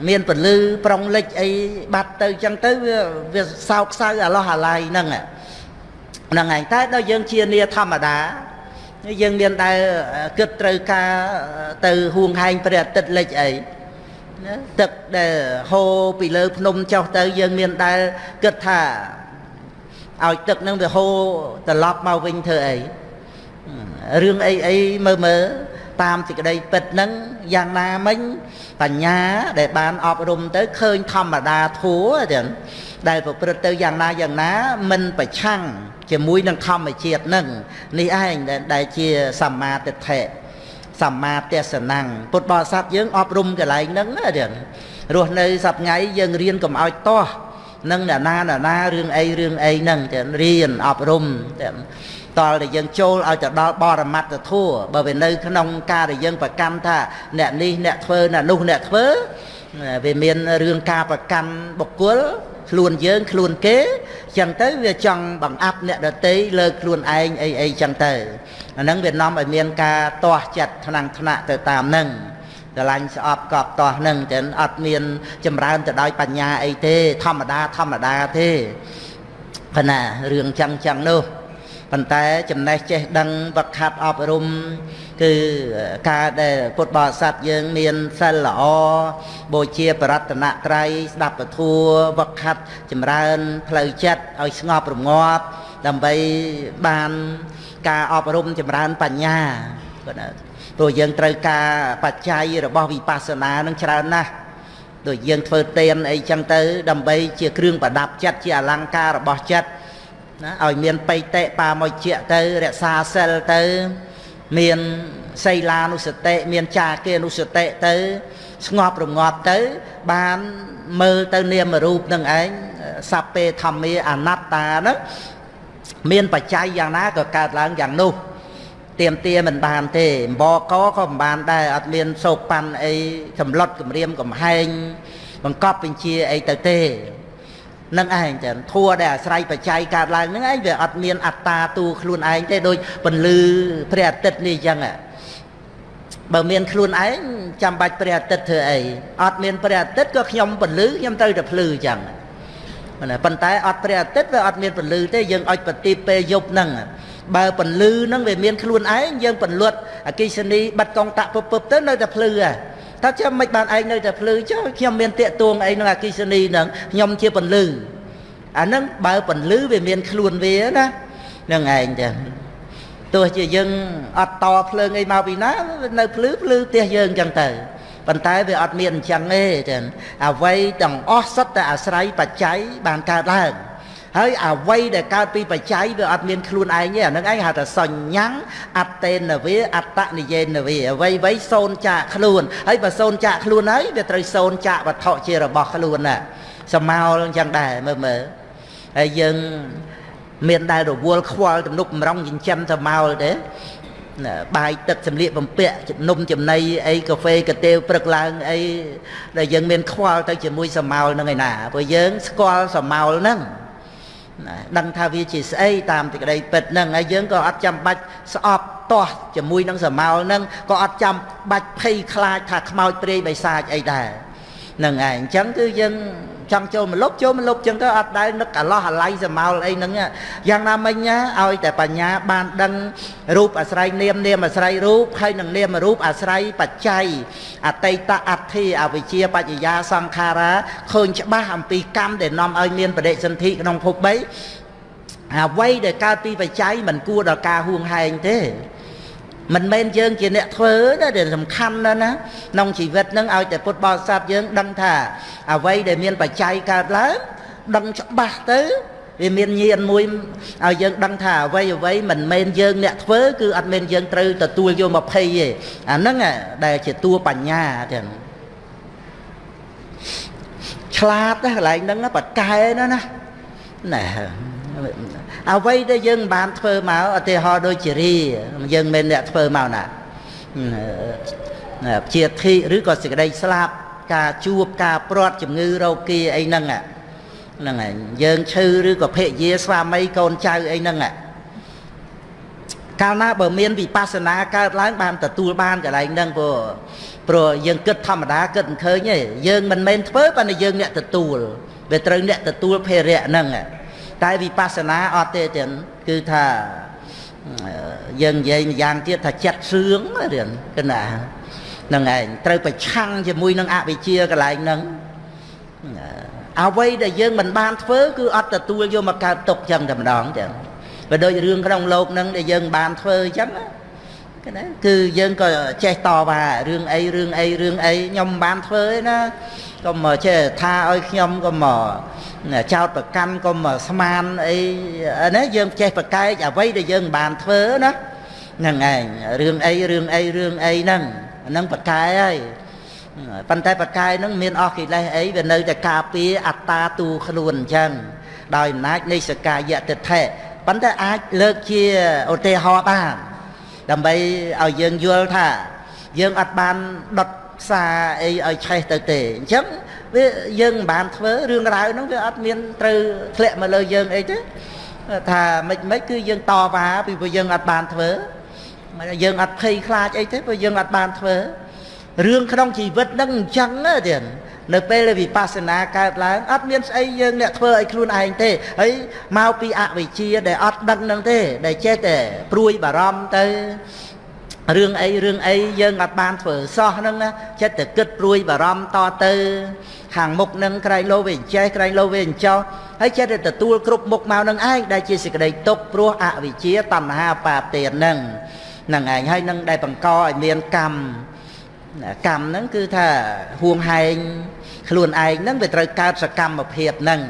មានពលឺប្រុងលិចអីបាត់ទៅចឹងទៅវាវាសោកសៅអាឡោះអាឡៃហ្នឹងហ្នឹងឯងតែដល់យើងជានាធម្មតាយើងមានដែលគិតត្រូវការទៅហួងហែងព្រះអាទិត្យលិចអីណា ទឹកដែលហូរពីលើភ្នំចុះទៅយើងមានដែលគិតថាឲ្យទឹកនឹងវាហូរត្រឡប់មកវិញធ្វើអីរឿងអីអីមើលមើលតាមសេចក្តីពិតហ្នឹងយ៉ាងណាមិញបញ្ញាដែលបានអប់រំទៅឃើញធម្មតាធัวចឹងដែលប្រព្រឹត្តទៅយ៉ាងណាយ៉ាងណាមិនប្រឆាំងជាមួយនឹងធម្មជាតិនឹងនេះឯងដែលជាសម្មាទិដ្ឋិ សម្មាទេសនំពុទ្ធបរិស័ទយើងអប់រំកន្លែងហ្នឹងណាចឹងរស់នៅសប្ថ្ងៃយើងរៀនកុំឲ្យតោះនឹងអ្នកណាអ្នកណារឿងអីរឿងអីហ្នឹងចឹងរៀនអប់រំចឹងតលតែយើងចូលឲ្យទៅដល់បរមត្តធัวបើវានៅក្នុងការដែលយើងប្រកាន់ថាអ្នកនេះអ្នកធ្វើអ្នកនោះអ្នកធ្វើវាមានរឿងការប្រកាន់បុគ្គល ខ្លួនយើងខ្លួនគេចឹងទៅវាចង់បង្អាប់អ្នកដតីលើខ្លួនឯងអីអីចឹងទៅអាហ្នឹងវានាំឲ្យមានការទាស់ចិត្តថ្នាំងថ្នាក់ទៅតាមហ្នឹងស្រឡាញ់ស្អប់កប់ទាស់ហ្នឹងចឹងអត់មាន ចម្រើនទៅដោយបញ្ញាអីទេ ធម្មតាធម្មតាទេប៉ុន្តែរឿងចឹងចឹងនោះ ប៉ុន្តែចំណេះចេះដឹងវឹកខាត់អប់រំគឺការដែលពុទ្ធបរិស័ទយើងមានសិលល្អបូជាបរតនត្រ័យស្ដាប់ពធัวវឹកខាត់ចម្រើនផ្លូវចិត្តឲ្យស្ងប់រងាប់ដើម្បីបានការអប់រំចម្រើនបញ្ញាគាត់ណាព្រោះយើងត្រូវការបច្ច័យរបស់វិបស្សនានឹងច្រើនណាស់ដូចយើងធ្វើទៀនអីចឹងទៅ ដើម្បីជាគ្រឿងប្រដាប់ចិត្តជាអលង្ការរបស់ចិត្ត ណាឲ្យមានបៃតិបាមកជាទៅរក្សាសិលទៅ មានសីលានុសតិមានចាគានុសតិទៅ ស្ងប់រងាប់ទៅ បានមើលទៅនាមរូបនឹងឯងសัพពេធម្មាអនត្តាហ្នឹងមានបច្ច័យយ៉ាងណាក៏កើតឡើងយ៉ាងនោះទៀមទាមិនបានទេអម្បកក៏មិនបានដែរអត់មានសោកប៉ាន់អីសម្លុតគម្រាមកំហែងបង្កប់បញ្ជាអីទៅទេ នឹងឯងចឹងធัวដែលអាស្រ័យបច្ច័យកើតឡើងនឹងឯងវាអត់មានអត្តាទូខ្លួនឯងទេដូចពន្លឺព្រះអាទិត្យនេះចឹងបើមានខ្លួនឯងចាំបាច់ព្រះអាទិត្យធ្វើអីអត់មានព្រះអាទិត្យក៏ខ្ញុំពន្លឺខ្ញុំត្រូវតែភ្លឺចឹងប៉ុន្តែអត់ព្រះអាទិត្យវាអត់មានពន្លឺទេយើងឲ្យប្រទីបពេលយប់ហ្នឹងបើពន្លឺហ្នឹងវាមានខ្លួនឯងយើងពន្លត់អកិសនីបាត់កងតាក់ពឹបពឹបទៅនៅតែភ្លឺហ่ะថាចាំមិនបានឯងនៅតែភ្លឺចុះខ្ញុំមានតាកទួងអីនឹងអកិសនីហ្នឹងខ្ញុំជាពន្លឺអាហ្នឹងបើពន្លឺវាមានខ្លួនវាណានឹងឯងចឹងទោះជាយើងអត់តភ្លើងអីមកពីណានៅភ្លឺភ្លឺផ្ទះយើងចឹងទៅប៉ុន្តែវាអត់មានអញ្ចឹងទេចឹងអ្វីទាំងអស់សុទ្ធតែអាស្រ័យបច្ច័យបានកើតឡើង ហើយអ្វីដែលកើតពីបច្ច័យវាអត់មានខ្លួនឯងទេអានឹងឯងហៅថាសញ្ញੰអត្តេនវាអត្តនិយេនវាអ្វីអ្វីសូនចាកខ្លួនហើយបើសូនចាកខ្លួនហើយវាត្រូវសូនចាកវត្ថុជារបស់ខ្លួនណាសមោលអញ្ចឹងដែរមើលមើលហើយយើងមានដែលរវល់ខ្វល់ទំនុកបំរុងចិញ្ចឹមទៅមកទេបាយទឹកសម្លៀកបំពាក់នំចំណីអីកាហ្វេកាទេវព្រឹកឡើងអីដែលយើងមានខ្វល់ទៅជាមួយសមោលហ្នឹងឯណាព្រោះយើងស្គាល់សមោលហ្នឹង ណាដឹងថាវាជាស្អីតាមទីក្តីពិតហ្នឹងហើយយើងក៏អត់ចាំបាច់ស្អប់ទាស់ជាមួយនឹងសមោលហ្នឹងក៏អត់ចាំបាច់ភ័យខ្លាចថាខ្មោចព្រាយបិសាចអីដែរ នឹងឯងអញ្ចឹងគឺយើងចង់ចូលមកលុបចូលមកលុបចឹងទៅអត់ដែលនឹកអាឡោះអាឡៃសមោលអីហ្នឹងយ៉ាងណាមិញណាឲ្យតែបញ្ញាបានដឹងរូបអាស្រ័យនាមនាមអាស្រ័យរូបហើយនឹងនាមរូបអាស្រ័យបច្ច័យអតីតអដ្ឋិអវិជ្ជាបច្ចយាសង្ខារាឃើញច្បាស់អំពីកម្មដែលនាំឲ្យមានបដិសន្ធិក្នុងភព3អ្វីដែលកើតពីបច្ច័យមិនគួរដល់ការហួងហែងទេ មិនមែនយើងជាអ្នកធ្វើទេដែលសំខាន់ណាស់ណាក្នុងជីវិតនឹងឲ្យតែពុទ្ធបរិស័ទយើងដឹងថាអ្វីដែលមានបច្ច័យកើតឡើងដឹងច្បាស់ទៅវាមានញាណមួយឲ្យយើងដឹងថាអ្វីអ្វីមិនមែនយើងអ្នកធ្វើគឺអត់មែនយើងត្រូវទទួលយកមកភ័យទេអាហ្នឹងដែលជាតួបញ្ញាទាំងឆ្លាតណាកន្លែងហ្នឹងបកែណាណាណែ អ្វីដែលយើងបានធ្វើមកឧទាហរណ៍ដូចជារីយើងមិនអ្នកធ្វើមកណាជាធិឬក៏សេចក្តីស្លាប់ការជួបការព្រាត់ជំងឺរោគាអីហ្នឹងហ្នឹងហើយយើងឈឺឬក៏ភរិយាស្វាមីកូនចៅអីហ្នឹងកាលណាបើមានវិបស្សនាកើតឡើងបានទទួលបានកន្លែងហ្នឹងព្រោះព្រោះយើងគិតធម្មតាគិតមិនឃើញទេយើងមិនមែនធ្វើប៉ុន្តែយើងអ្នកទទួលវាត្រូវអ្នកទទួលភេរៈហ្នឹង តែវិបស្សនាអត់ទេទៀតគឺថាយើងនិយាយម្យ៉ាងទៀតថាចិត្តសឿងរឿងគណាហ្នឹងឯងត្រូវប្រឆាំងជាមួយនឹងអវិជ្ជាកន្លែងហ្នឹងអ្វីដែលយើងមិនបានធ្វើគឺអត់ទទួលយកមកកើតទុកចឹងតែម្ដងចឹងបើដូចរឿងក្នុងលោកហ្នឹងដែលយើងបានធ្វើចឹងណាគឺយើងក៏ចេះតវ៉ារឿងអីរឿងអីរឿងអីខ្ញុំបានធ្វើឯណាក៏មកចេះថាឲ្យខ្ញុំក៏មក ចោតប្រកាន់ក៏មកស្មានអីណាយើងចេះប្រកែកអ្វីដែលយើងបានធ្វើណាហ្នឹងឯងរឿងអីរឿងអីរឿងអីហ្នឹងហ្នឹងប្រកែហើយប៉ុន្តែប្រកែហ្នឹងមានអស់កិលេសអីវានៅតែការពារអត្តាទូខ្លួនអញ្ចឹងដោយអំណាចនៃសកាយតិថិប៉ុន្តែអាចលើកជាឧទាហរណ៍បានដើម្បីឲ្យយើងយល់ថា យើងអត់បានដុតផ្សារអីឲ្យឆេះទៅទេអញ្ចឹង វាយើងមិនបានធ្វើរឿងរ៉ាវហ្នឹងវាអត់មានត្រូវធ្លាក់មកលើយើងអីទេថាមិនមិនគឺយើងតវ៉ាពីព្រោះយើងអត់បានធ្វើយើងអត់ភ័យខ្លាចអីទេព្រោះយើងអត់បានធ្វើរឿងក្នុងជីវិតហ្នឹងអញ្ចឹងទៀតនៅពេលដែលវិបស្សនាកើតឡើងអត់មានស្អីយើងអ្នកធ្វើឲ្យខ្លួនឯងទេហើយមកពីអវិជ្ជាដែលអត់ដឹងនឹងទេ ដែលចេះតែព្រួយបារម្ភទៅ រឿងអីរឿងអីយើងអត់បានធ្វើសោះហ្នឹងចិត្តតែគិតព្រួយបារម្ភតទៅ ខាងមុខនឹងក្រែងលោវាចេះក្រែងលោវាចោហើយចិត្តតែទទួលគ្រប់មុខមកនឹងឯងដែលជាសេចក្តីទុកព្រោះអវិជ្ជាតណ្ហាបាទានហ្នឹងហ្នឹងឯងហើយនឹងដែលបង្កឲ្យមានកម្មកម្មហ្នឹងគឺថាហួងហែងខ្លួនឯងហ្នឹងវាត្រូវកើតសកម្មភាពហ្នឹង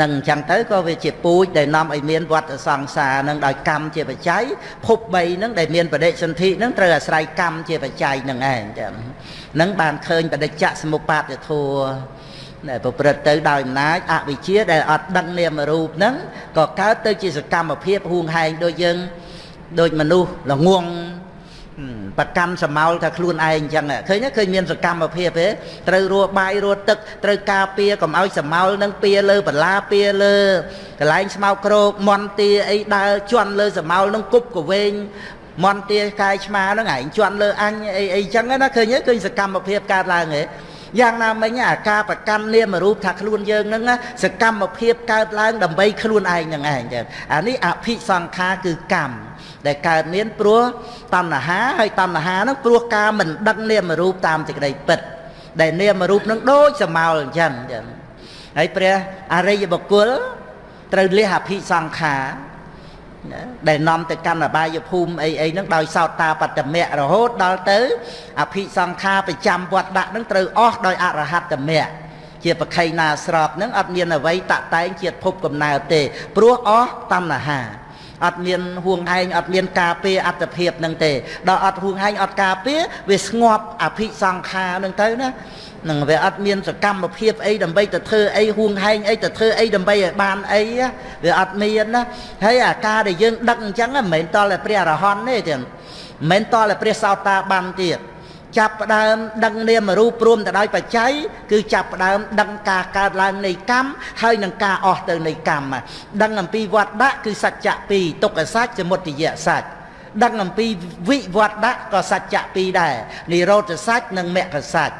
នឹងអញ្ចឹងទៅក៏វាជាពូជដែលនាំឲ្យមានវត្តសង្សារនឹងដោយកម្មជាបច្ច័យភព3ហ្នឹងដែលមានបដិសន្ធិហ្នឹងត្រូវអាស្រ័យកម្មជាបច្ច័យហ្នឹងឯងចឹងនឹងបានឃើញបដិច្ចសមុបាទធัวដែលប្រព្រឹត្តទៅដោយអំណាចអវិជ្ជាដែលអត់ដឹងនាមរូបហ្នឹងក៏កើតទៅជាសកម្មភាពហួងហែងដូចយើងដូចមនុស្សល្ងង ប្រកាន់សមោលថាខ្លួនឯងអញ្ចឹងឃើញឃើញមានសកម្មភាពទេត្រូវរស់បាយរស់ទឹកត្រូវការពារកុំឲ្យសមោលនឹងពាលើបលាពាលើកន្លែងស្មៅក្រោកមន់ទាអីដើរជន់លើសមោលនឹងគប់កវែងមន្ទាកាយឆ្មាហ្នឹងឯងជន់លើអញអីអីចឹងណាឃើញឃើញសកម្មភាពកើតឡើងហ៎ យ៉ាងណាមិញអាការប្រកាន់នាមរូបថាខ្លួនយើងហ្នឹងសកម្មភាពកើតឡើងដើម្បីខ្លួនឯងហ្នឹងឯងចឹងអានេះអភិសង្ខារគឺកម្មដែលកើតមានព្រោះតណ្ហាហើយតណ្ហាហ្នឹងព្រោះការមិនដឹងនាមរូបតាមសេចក្តីពិតដែលនាមរូបនឹងដូចសមោលអញ្ចឹងចឹងហើយព្រះអរិយបុគ្គលត្រូវលះអភិសង្ខារ ដែលនាំទៅកម្មអបាយភូមិអីអីហ្នឹងដោយសោតតាបតមៈរហូតដល់ទៅអភិសង្ខារប្រចាំវត្តដាក់ហ្នឹងត្រូវអស់ដោយអរហត្តមៈជាបខៃណាស្របហ្នឹងអត់មានអ្វីតតែងជាតិភពកំណើតទេព្រោះអស់តណ្ហា អត់មានហួងហែងអត់មានការពារអត្តភាពនឹងទេដល់អត់ហួងហែងអត់ការពារវាស្ងប់អភិសង្ខារនឹងទៅណានឹងវាអត់មានសកម្មភាពអីដើម្បីទៅធ្វើអីហួងហែងអីទៅធ្វើអីដើម្បីឲ្យបានអីវាអត់មានណាហើយអាការដែលយើងដឹកអញ្ចឹងមិនមែនតលតែព្រះអរហន្តទេទៀតមិនមែនតលតែព្រះសោតាបានទៀត ចាប់ផ្ដើមដឹងនាមរូបព្រមទៅដោយបច្ច័យគឺចាប់ផ្ដើមដឹងការកើតឡើងនៃកម្មហើយនឹងការអស់ទៅនៃកម្មដឹងអំពីវត្តដាក់គឺសច្ចៈពីរទុក្ខសច្ចសមុទយសច្ចដឹងអំពីវិវត្តដាក់ក៏សច្ចៈពីរដែរនិរោធសច្ចនិងមគ្គសច្ច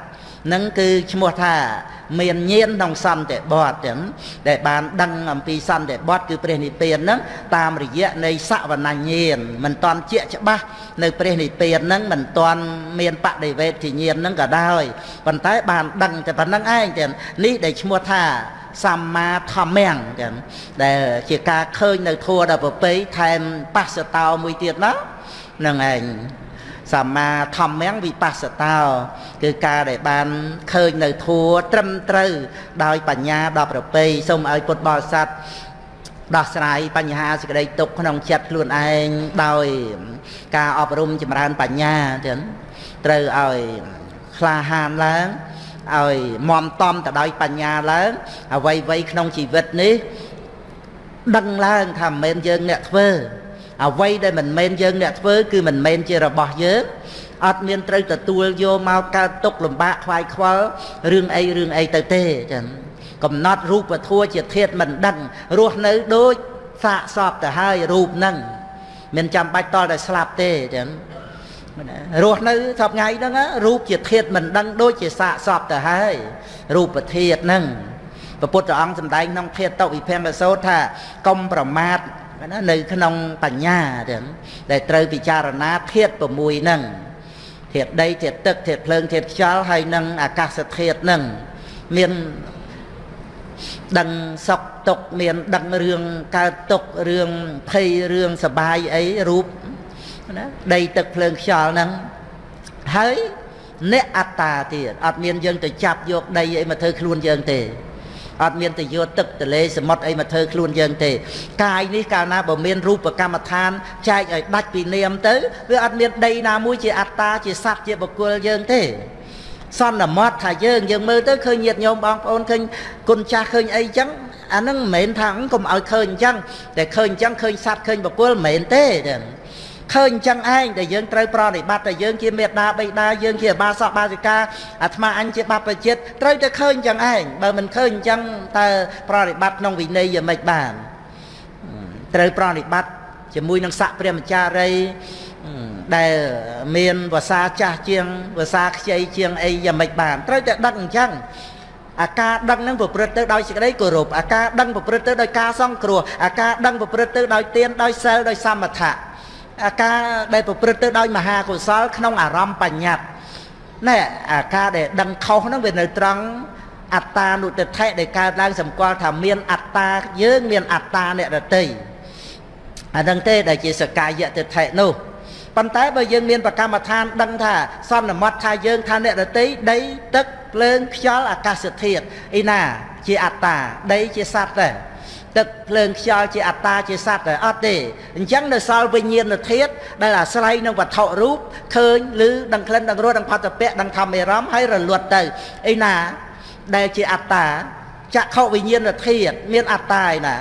នឹងគឺឈ្មោះថា មានញាណក្នុងសន្តិបតទាំងដែលបានដឹងអំពីសន្តិបតគឺព្រះនិព្វានហ្នឹងតាមរយៈនៃសវនញ្ញាណមិនតាន់ជាក់ច្បាស់នៅព្រះនិព្វានហ្នឹងមិនតាន់មានបដិវេទញ្ញាណហ្នឹងក៏ដោយប៉ុន្តែបានដឹងតែប៉ុណ្្នឹងឯងទាំងនេះដែលឈ្មោះថាសម្មាធម្មំចឹងដែលជាការឃើញនៅធัวដល់ប្រពៃថែមបស្សតោមួយទៀតណានឹងឯង សម្មាធម្មំវិបស្សតោគឺការដែលបានឃើញនៅធัวត្រឹមត្រូវដោយបញ្ញាដល់ប្រពៃសូមឲ្យពុទ្ធបរិស័ទដោះស្រាយបញ្ហាសេចក្តីទុកក្នុងចិត្តខ្លួនឯងដោយ ការអប់រំចម្រើនបញ្ញាទៀតត្រូវឲ្យក្លាហានឡើងឲ្យមមតំទៅដោយបញ្ញាឡើងអ្វីអ្វីក្នុងជីវិតនេះ ដឹងឡើងថាមិនមែនយើងអ្នកធ្វើ អ្វីដែលមិនមែនយើងអ្នកធ្វើគឺមិនមែនជារបស់យើងអត់មានត្រូវទទួលយកមកកើតទុកលំបាកខ្វាយខ្វល់រឿងអីរឿងអីទៅទេចឹងកំណត់រូបធัวជាធាតមិនដឹងរស់នៅដូចសាកសពទៅហើយរូបហ្នឹងមិនចាំបាច់តតែស្លាប់ទេចឹងរស់នៅសពថ្ងៃហ្នឹងរូបជាធាតមិនដឹងដូចជាសាកសពទៅហើយរូបធាតហ្នឹងព្រះពុទ្ធអង្គសម្ដែងក្នុងធាតតុវិភង្គសោតថាកុំប្រមាទ ណានៅក្នុងបញ្ញាទាំងដែលត្រូវពិចារណាធាត6ហ្នឹងធាតដីធាតទឹកធាតភ្លើងធាតខ្យល់ហើយនឹងអាកាសធាតហ្នឹងមានដឹងសុខទុកមានដឹងរឿងកើតទុករឿងភ័យរឿងសបាយអីរូបណាដីទឹកភ្លើងខ្យល់ហ្នឹងហើយអ្នកអត្តាទៀតអត់មានយើងទៅចាប់យកដីអីមកធ្វើខ្លួនយើងទេ អត់មានទៅយកទឹកទលេសមុទ្រអីមកធ្វើខ្លួនយើងទេ កាយនេះកាលណាបើមានរូបកម្មដ្ឋានចែកឲ្យដាច់ពីនាមទៅវាអត់មានដីណាមួយជាអត្តាជាសត្វជាបុគ្គលយើងទេសន្មត់ថាយើងយើងមើលទៅឃើញញាតញោមបងប្អូនឃើញគុណចាស់ឃើញអីចឹងអាហ្នឹងមិនមែនថាកុំឲ្យឃើញអញ្ចឹងតែឃើញអញ្ចឹងឃើញសត្វឃើញបុគ្គលមិនមែនទេចឹង ឃើញអញ្ចឹងឯងដែលយើងត្រូវប្រតិបត្តិតែយើងជាមេដាបៃតាយើងជាបាសកបាសិកាអាត្មាអញជាបព្វជិតត្រូវតែឃើញអញ្ចឹងឯងបើមិនឃើញអញ្ចឹងតើប្រតិបត្តិក្នុងវិន័យយ៉ាងម៉េចបានត្រូវប្រតិបត្តិជាមួយនឹងស័កព្រះមចារីដែលមានភាសាចាស់ជាងភាសាខ្ចីជាងអីយ៉ាងម៉េចបានត្រូវតែដឹកអញ្ចឹងអាការដឹងនឹងប្រព្រឹត្តទៅដោយសេចក្តីគោរពអាការដឹងប្រព្រឹត្តទៅដោយការសង្គ្រោះអាការដឹងប្រព្រឹត្តទៅដោយទានដោយសិលដោយសមថៈអា ការដែលប្រព្រឹត្តទៅដោយមហាកុសល ក្នុងអារម្មណ៍បញ្ញត្តិណែអាការដែលដឹងខុសហ្នឹងវានៅត្រង់អត្តានុទិដ្ឋិដែលកើតឡើងសម្គាល់ថាមានអត្តាយើងមានអត្តាអ្នកដតីអានឹងទេដែលជាសកាយតិដ្ឋិនោះប៉ុន្តែបើយើងមានប្រកម្មដ្ឋានដឹងថាសន្មត់ថាយើងថាអ្នកដតីដីទឹកភ្លើងខ្យល់អាកាសធាតុអីណា ជាអត្តាដីជាសត្វដែរ ទឹកភ្លើងខ្យល់ជាអត្តាជាសត្វតែអត់ទេអញ្ចឹងនៅសល់វិញ្ញាណធាតុដែលអាស្រ័យនឹងវត្ថុរូបឃើញឬដឹងក្លិនដឹងរសដឹងផតពៈដឹងធម្មអារម្មណ៍ហើយរលត់ទៅអីណាដែលជាអត្តាចក្ខុវិញ្ញាណធាតុមានអត្តាឯណា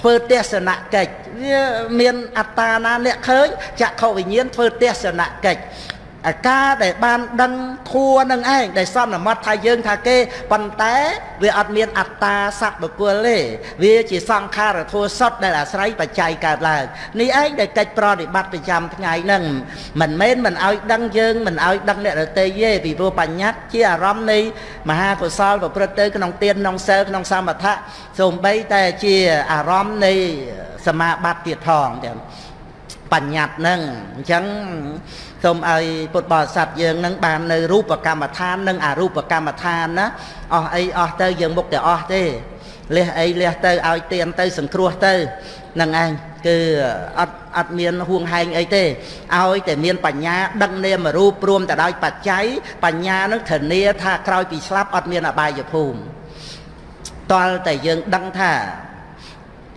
ធ្វើទស្សនកិច្ចវាមានអត្តាណាអ្នកឃើញចក្ខុវិញ្ញាណធ្វើទស្សនកិច្ច អាការដែលបានដឹងធัวនឹងឯងដែលសន្មត់ថាយើងថាគេប៉ុន្តែវាអត់មានអត្តាសត្វបុគ្គលទេវាជាសង្ខារធัวសុទ្ធដែលអាស្រ័យបច្ច័យកើតឡើងនេះឯងដែលកិច្ចប្រតិបត្តិប្រចាំថ្ងៃហ្នឹងមិនមែនមិនឲ្យដឹងយើងមិនឲ្យដឹងអ្នករតីទេពីព្រោះបញ្ញត្តិជាអារម្មណ៍នៃមហាកុសលប្រព្រឹត្តទៅក្នុងទានក្នុងសិលក្នុងសមថៈសូម្បីតែជាអារម្មណ៍នៃសមាបត្តិទៀតផងទាំងបញ្ញត្តិហ្នឹងអញ្ចឹង សូមឲ្យពុទ្ធបរិស័ទយើងនឹងបាននៅរូបកម្មដ្ឋាននិងអរូបកម្មដ្ឋានណាអស់អីអស់ទៅយើងមុខតែអស់ទេលះអីលះទៅឲ្យទៀនទៅសង្គ្រោះទៅនឹងឯងគឺអត់អត់មានហួងហែងអីទេឲ្យតែមានបញ្ញាដឹងនាមរូបព្រមទៅដោយបច្ច័យបញ្ញានឹងធានាថាក្រោយពីស្លាប់អត់មានអបាយភូមិតលតែយើងដឹងថា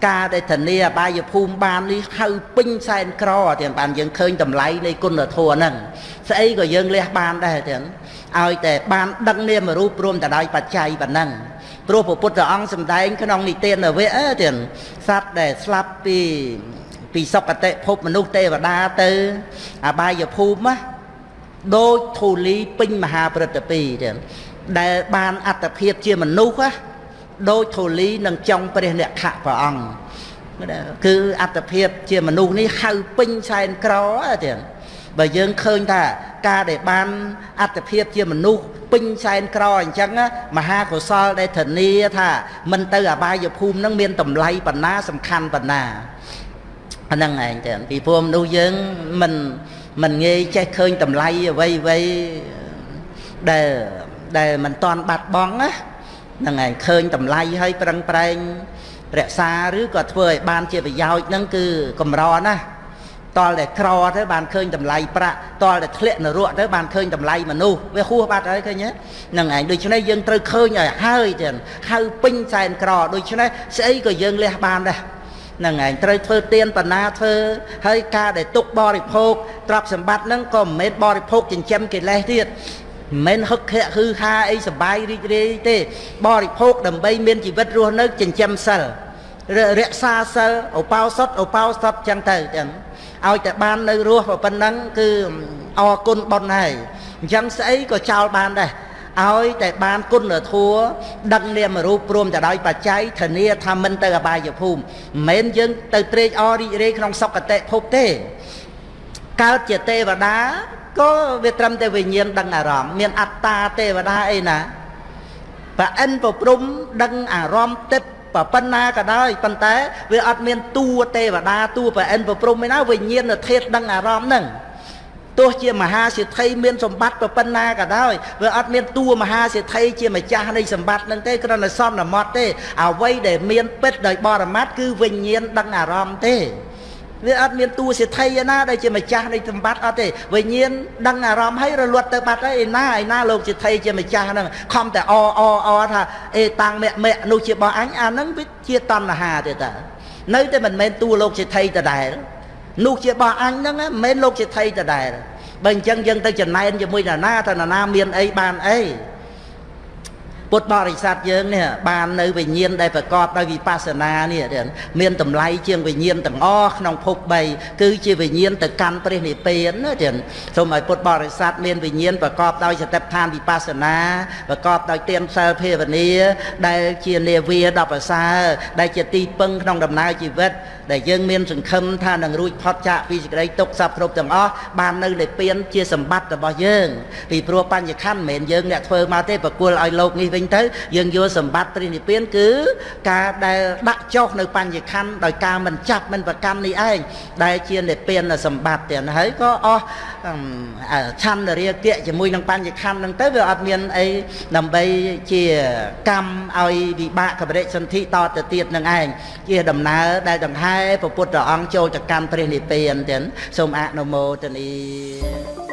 ការដែលធានាអបាយភូមិបាននេះហៅពេញសែនក្រទាំងបានយើងឃើញតម្លៃនៃគុណធម៌ហ្នឹងស្អីក៏យើងលះបានដែរទាំងឲ្យតែបានដឹងនាមរូបរួមទៅដោយបច្ច័យប៉ុណ្ណឹងព្រោះព្រះពុទ្ធអង្គសម្ដែងក្នុងនិទានវៈទាំងសត្វដែលស្លាប់ពីពីសុគតិភពមនុស្សទេវតាទៅអបាយភូមិណាដូចធូលីពេញមហាព្រឹត្តពីទាំងដែលបានអត្តភាពជាមនុស្សណា ដូចធូលីនឹងចង់ព្រះអ្នកខៈព្រះអង្គគឺអត្តភាពជាមនុស្សនេះហៅពេញសែនក្រទៀតបើយើងឃើញថាការដែលបានអត្តភាពជាមនុស្សពេញសែនក្រអញ្ចឹងមហាកុសលដែលធានាថាមិនទៅអបាយភូមិនឹងមានតម្លៃបណ្ណាសំខាន់បណ្ណាអាហ្នឹងឯងទៅពីព្រោះមនុស្សយើងមិនមិនងាយចេះឃើញតម្លៃអ្វីអ្វីដែលដែលមិនតាន់បាត់បង់ណា ហ្នឹងឯងឃើញតម្លៃហើយប្រឹងប្រែងរក្សាឬក៏ធ្វើឲ្យបានជាប្រយោជន៍ហ្នឹងគឺកម្រណាស់តលតែក្រទៅបានឃើញតម្លៃប្រាក់តលតែធ្លាក់នរកទៅបានឃើញតម្លៃមនុស្សវាហួសបាត់ហើយឃើញហ្នឹងឯងដូច្នេះយើងត្រូវឃើញឲ្យហើយទៀតហៅពេញសែនក្រដូច្នេះស្អីក៏យើងលះបានដែរហ្នឹងឯងត្រូវធ្វើទៀនបណ្ណាធ្វើហើយការដែលទុកបរិភោគទ្រព្យសម្បត្តិហ្នឹងក៏មិនមែនបរិភោគចិញ្ចឹមកិលេសទៀត មិនហឹកខៈគឺហាអីសបាយរីករាយទេ បរិភោគដើម្បីមានជីវិតរស់នៅចិញ្ចឹមសិលរក្សាសិលឧបោសថឧបោសថចឹងទៅចឹងឲ្យតែបាននៅរស់ប៉ុណ្ណឹងគឺអរគុណបុណ្យហើយអញ្ចឹងស្អីក៏ចោលបានដែរឲ្យតែបានគុណធัวដឹកនាមរូបព្រមទៅដោយបច្ច័យធានាថាមិនទៅអបាយភូមិមិនមែនយើងទៅត្រេកអររីករាយក្នុងសុគតិភពទេកើតជាទេវតា ក៏វាត្រឹមតែវិញ្ញាណដឹងអារម្មណ៍មានអត្តាទេវតាអីណាប្រអិនប្រព្រំដឹងអារម្មណ៍ទឹកប៉ុណ្ណាក៏ដោយប៉ុន្តែវាអត់មានតួទេវតាតួប្រអិនប្រព្រំឯណាវិញ្ញាណធាតុដឹងអារម្មណ៍ហ្នឹងទោះជាមហាសិទ្ធិមានសម្បត្តិប៉ុណ្ណាក៏ដោយវាអត់មានតួមហាសិទ្ធិជាម្ចាស់នៃសម្បត្តិនឹងទេគ្រាន់តែសន្មត់ទេអ្វីដែលមានពិតដោយបរមត្តគឺវិញ្ញាណដឹងអារម្មណ៍ទេ វាអត់មានតួសិទ្ធិឯណាដែលជាម្ចាស់នៃសម្បត្តិអត់ទេវិញ្ញាណដឹងអារម្មណ៍ហើយរលត់ទៅបាត់ហើយឯណាឯណាលោកសិទ្ធិជាម្ចាស់ហ្នឹងខំតែអអអថាអេតាំងមគ្គមគ្គនោះជារបស់អញអាហ្នឹងវាជាតណ្ហាទេតានៅតែមិនមែនតួលោកសិទ្ធិដដែលនោះជារបស់អញហ្នឹងមិនមែនលោកសិទ្ធិដដែលបើអញ្ចឹងយើងទៅចំណែនជាមួយនរណាថានរណាមានអីបានអី ពុទ្ធបរិស័ទយើងនេះបាននៅវិញ្ញាណដែលប្រកបដោយវិបស្សនានេះមានតម្លៃជាងវិញ្ញាណទាំងអស់ក្នុងភព3គឺជាវិញ្ញាណទៅកាន់ព្រះនិព្វានណាចឹងសូមឲ្យពុទ្ធបរិស័ទមានវិញ្ញាណប្រកបដោយសតិប្បដ្ឋានវិបស្សនាប្រកបដោយទានសិលភាវនាដែលជានាវាដល់ប្រសើរដែលជាទីពឹងក្នុងដំណើរជីវិតដែលយើងមានសង្ឃឹមថានឹងរួចផុតចាកពីសេចក្តីទុក្ខសពគ្រប់ទាំងអស់បាននៅនិព្វានជាសម្បត្តិរបស់យើងពីព្រោះបញ្ញខណ្ឌមិនមែនយើងអ្នកធ្វើមកទេប្រគល់ឲ្យលោកនេះវិញទៅយើងយកសម្បត្តិព្រះនិព្វានគឺការដែលដាក់ចុះនៅបញ្ញខណ្ឌដោយការមិនចាប់មិនប្រកាន់នេះឯងដែលជានិព្វានសម្បត្តិទាំងហើយក៏អស់ឆន្ទរាគៈជាមួយនឹងបញ្ញខណ្ឌហ្នឹងទៅវាអត់មានអីដើម្បីជាកម្មឲ្យវិបាកកបរិសន្ធិតទៅទៀតនឹងឯងជាដំណើរដែលដង្ហែព្រះពុទ្ធអង្គចូលទៅកម្មព្រះនិព្វានទាំងសូមអនុមោទនា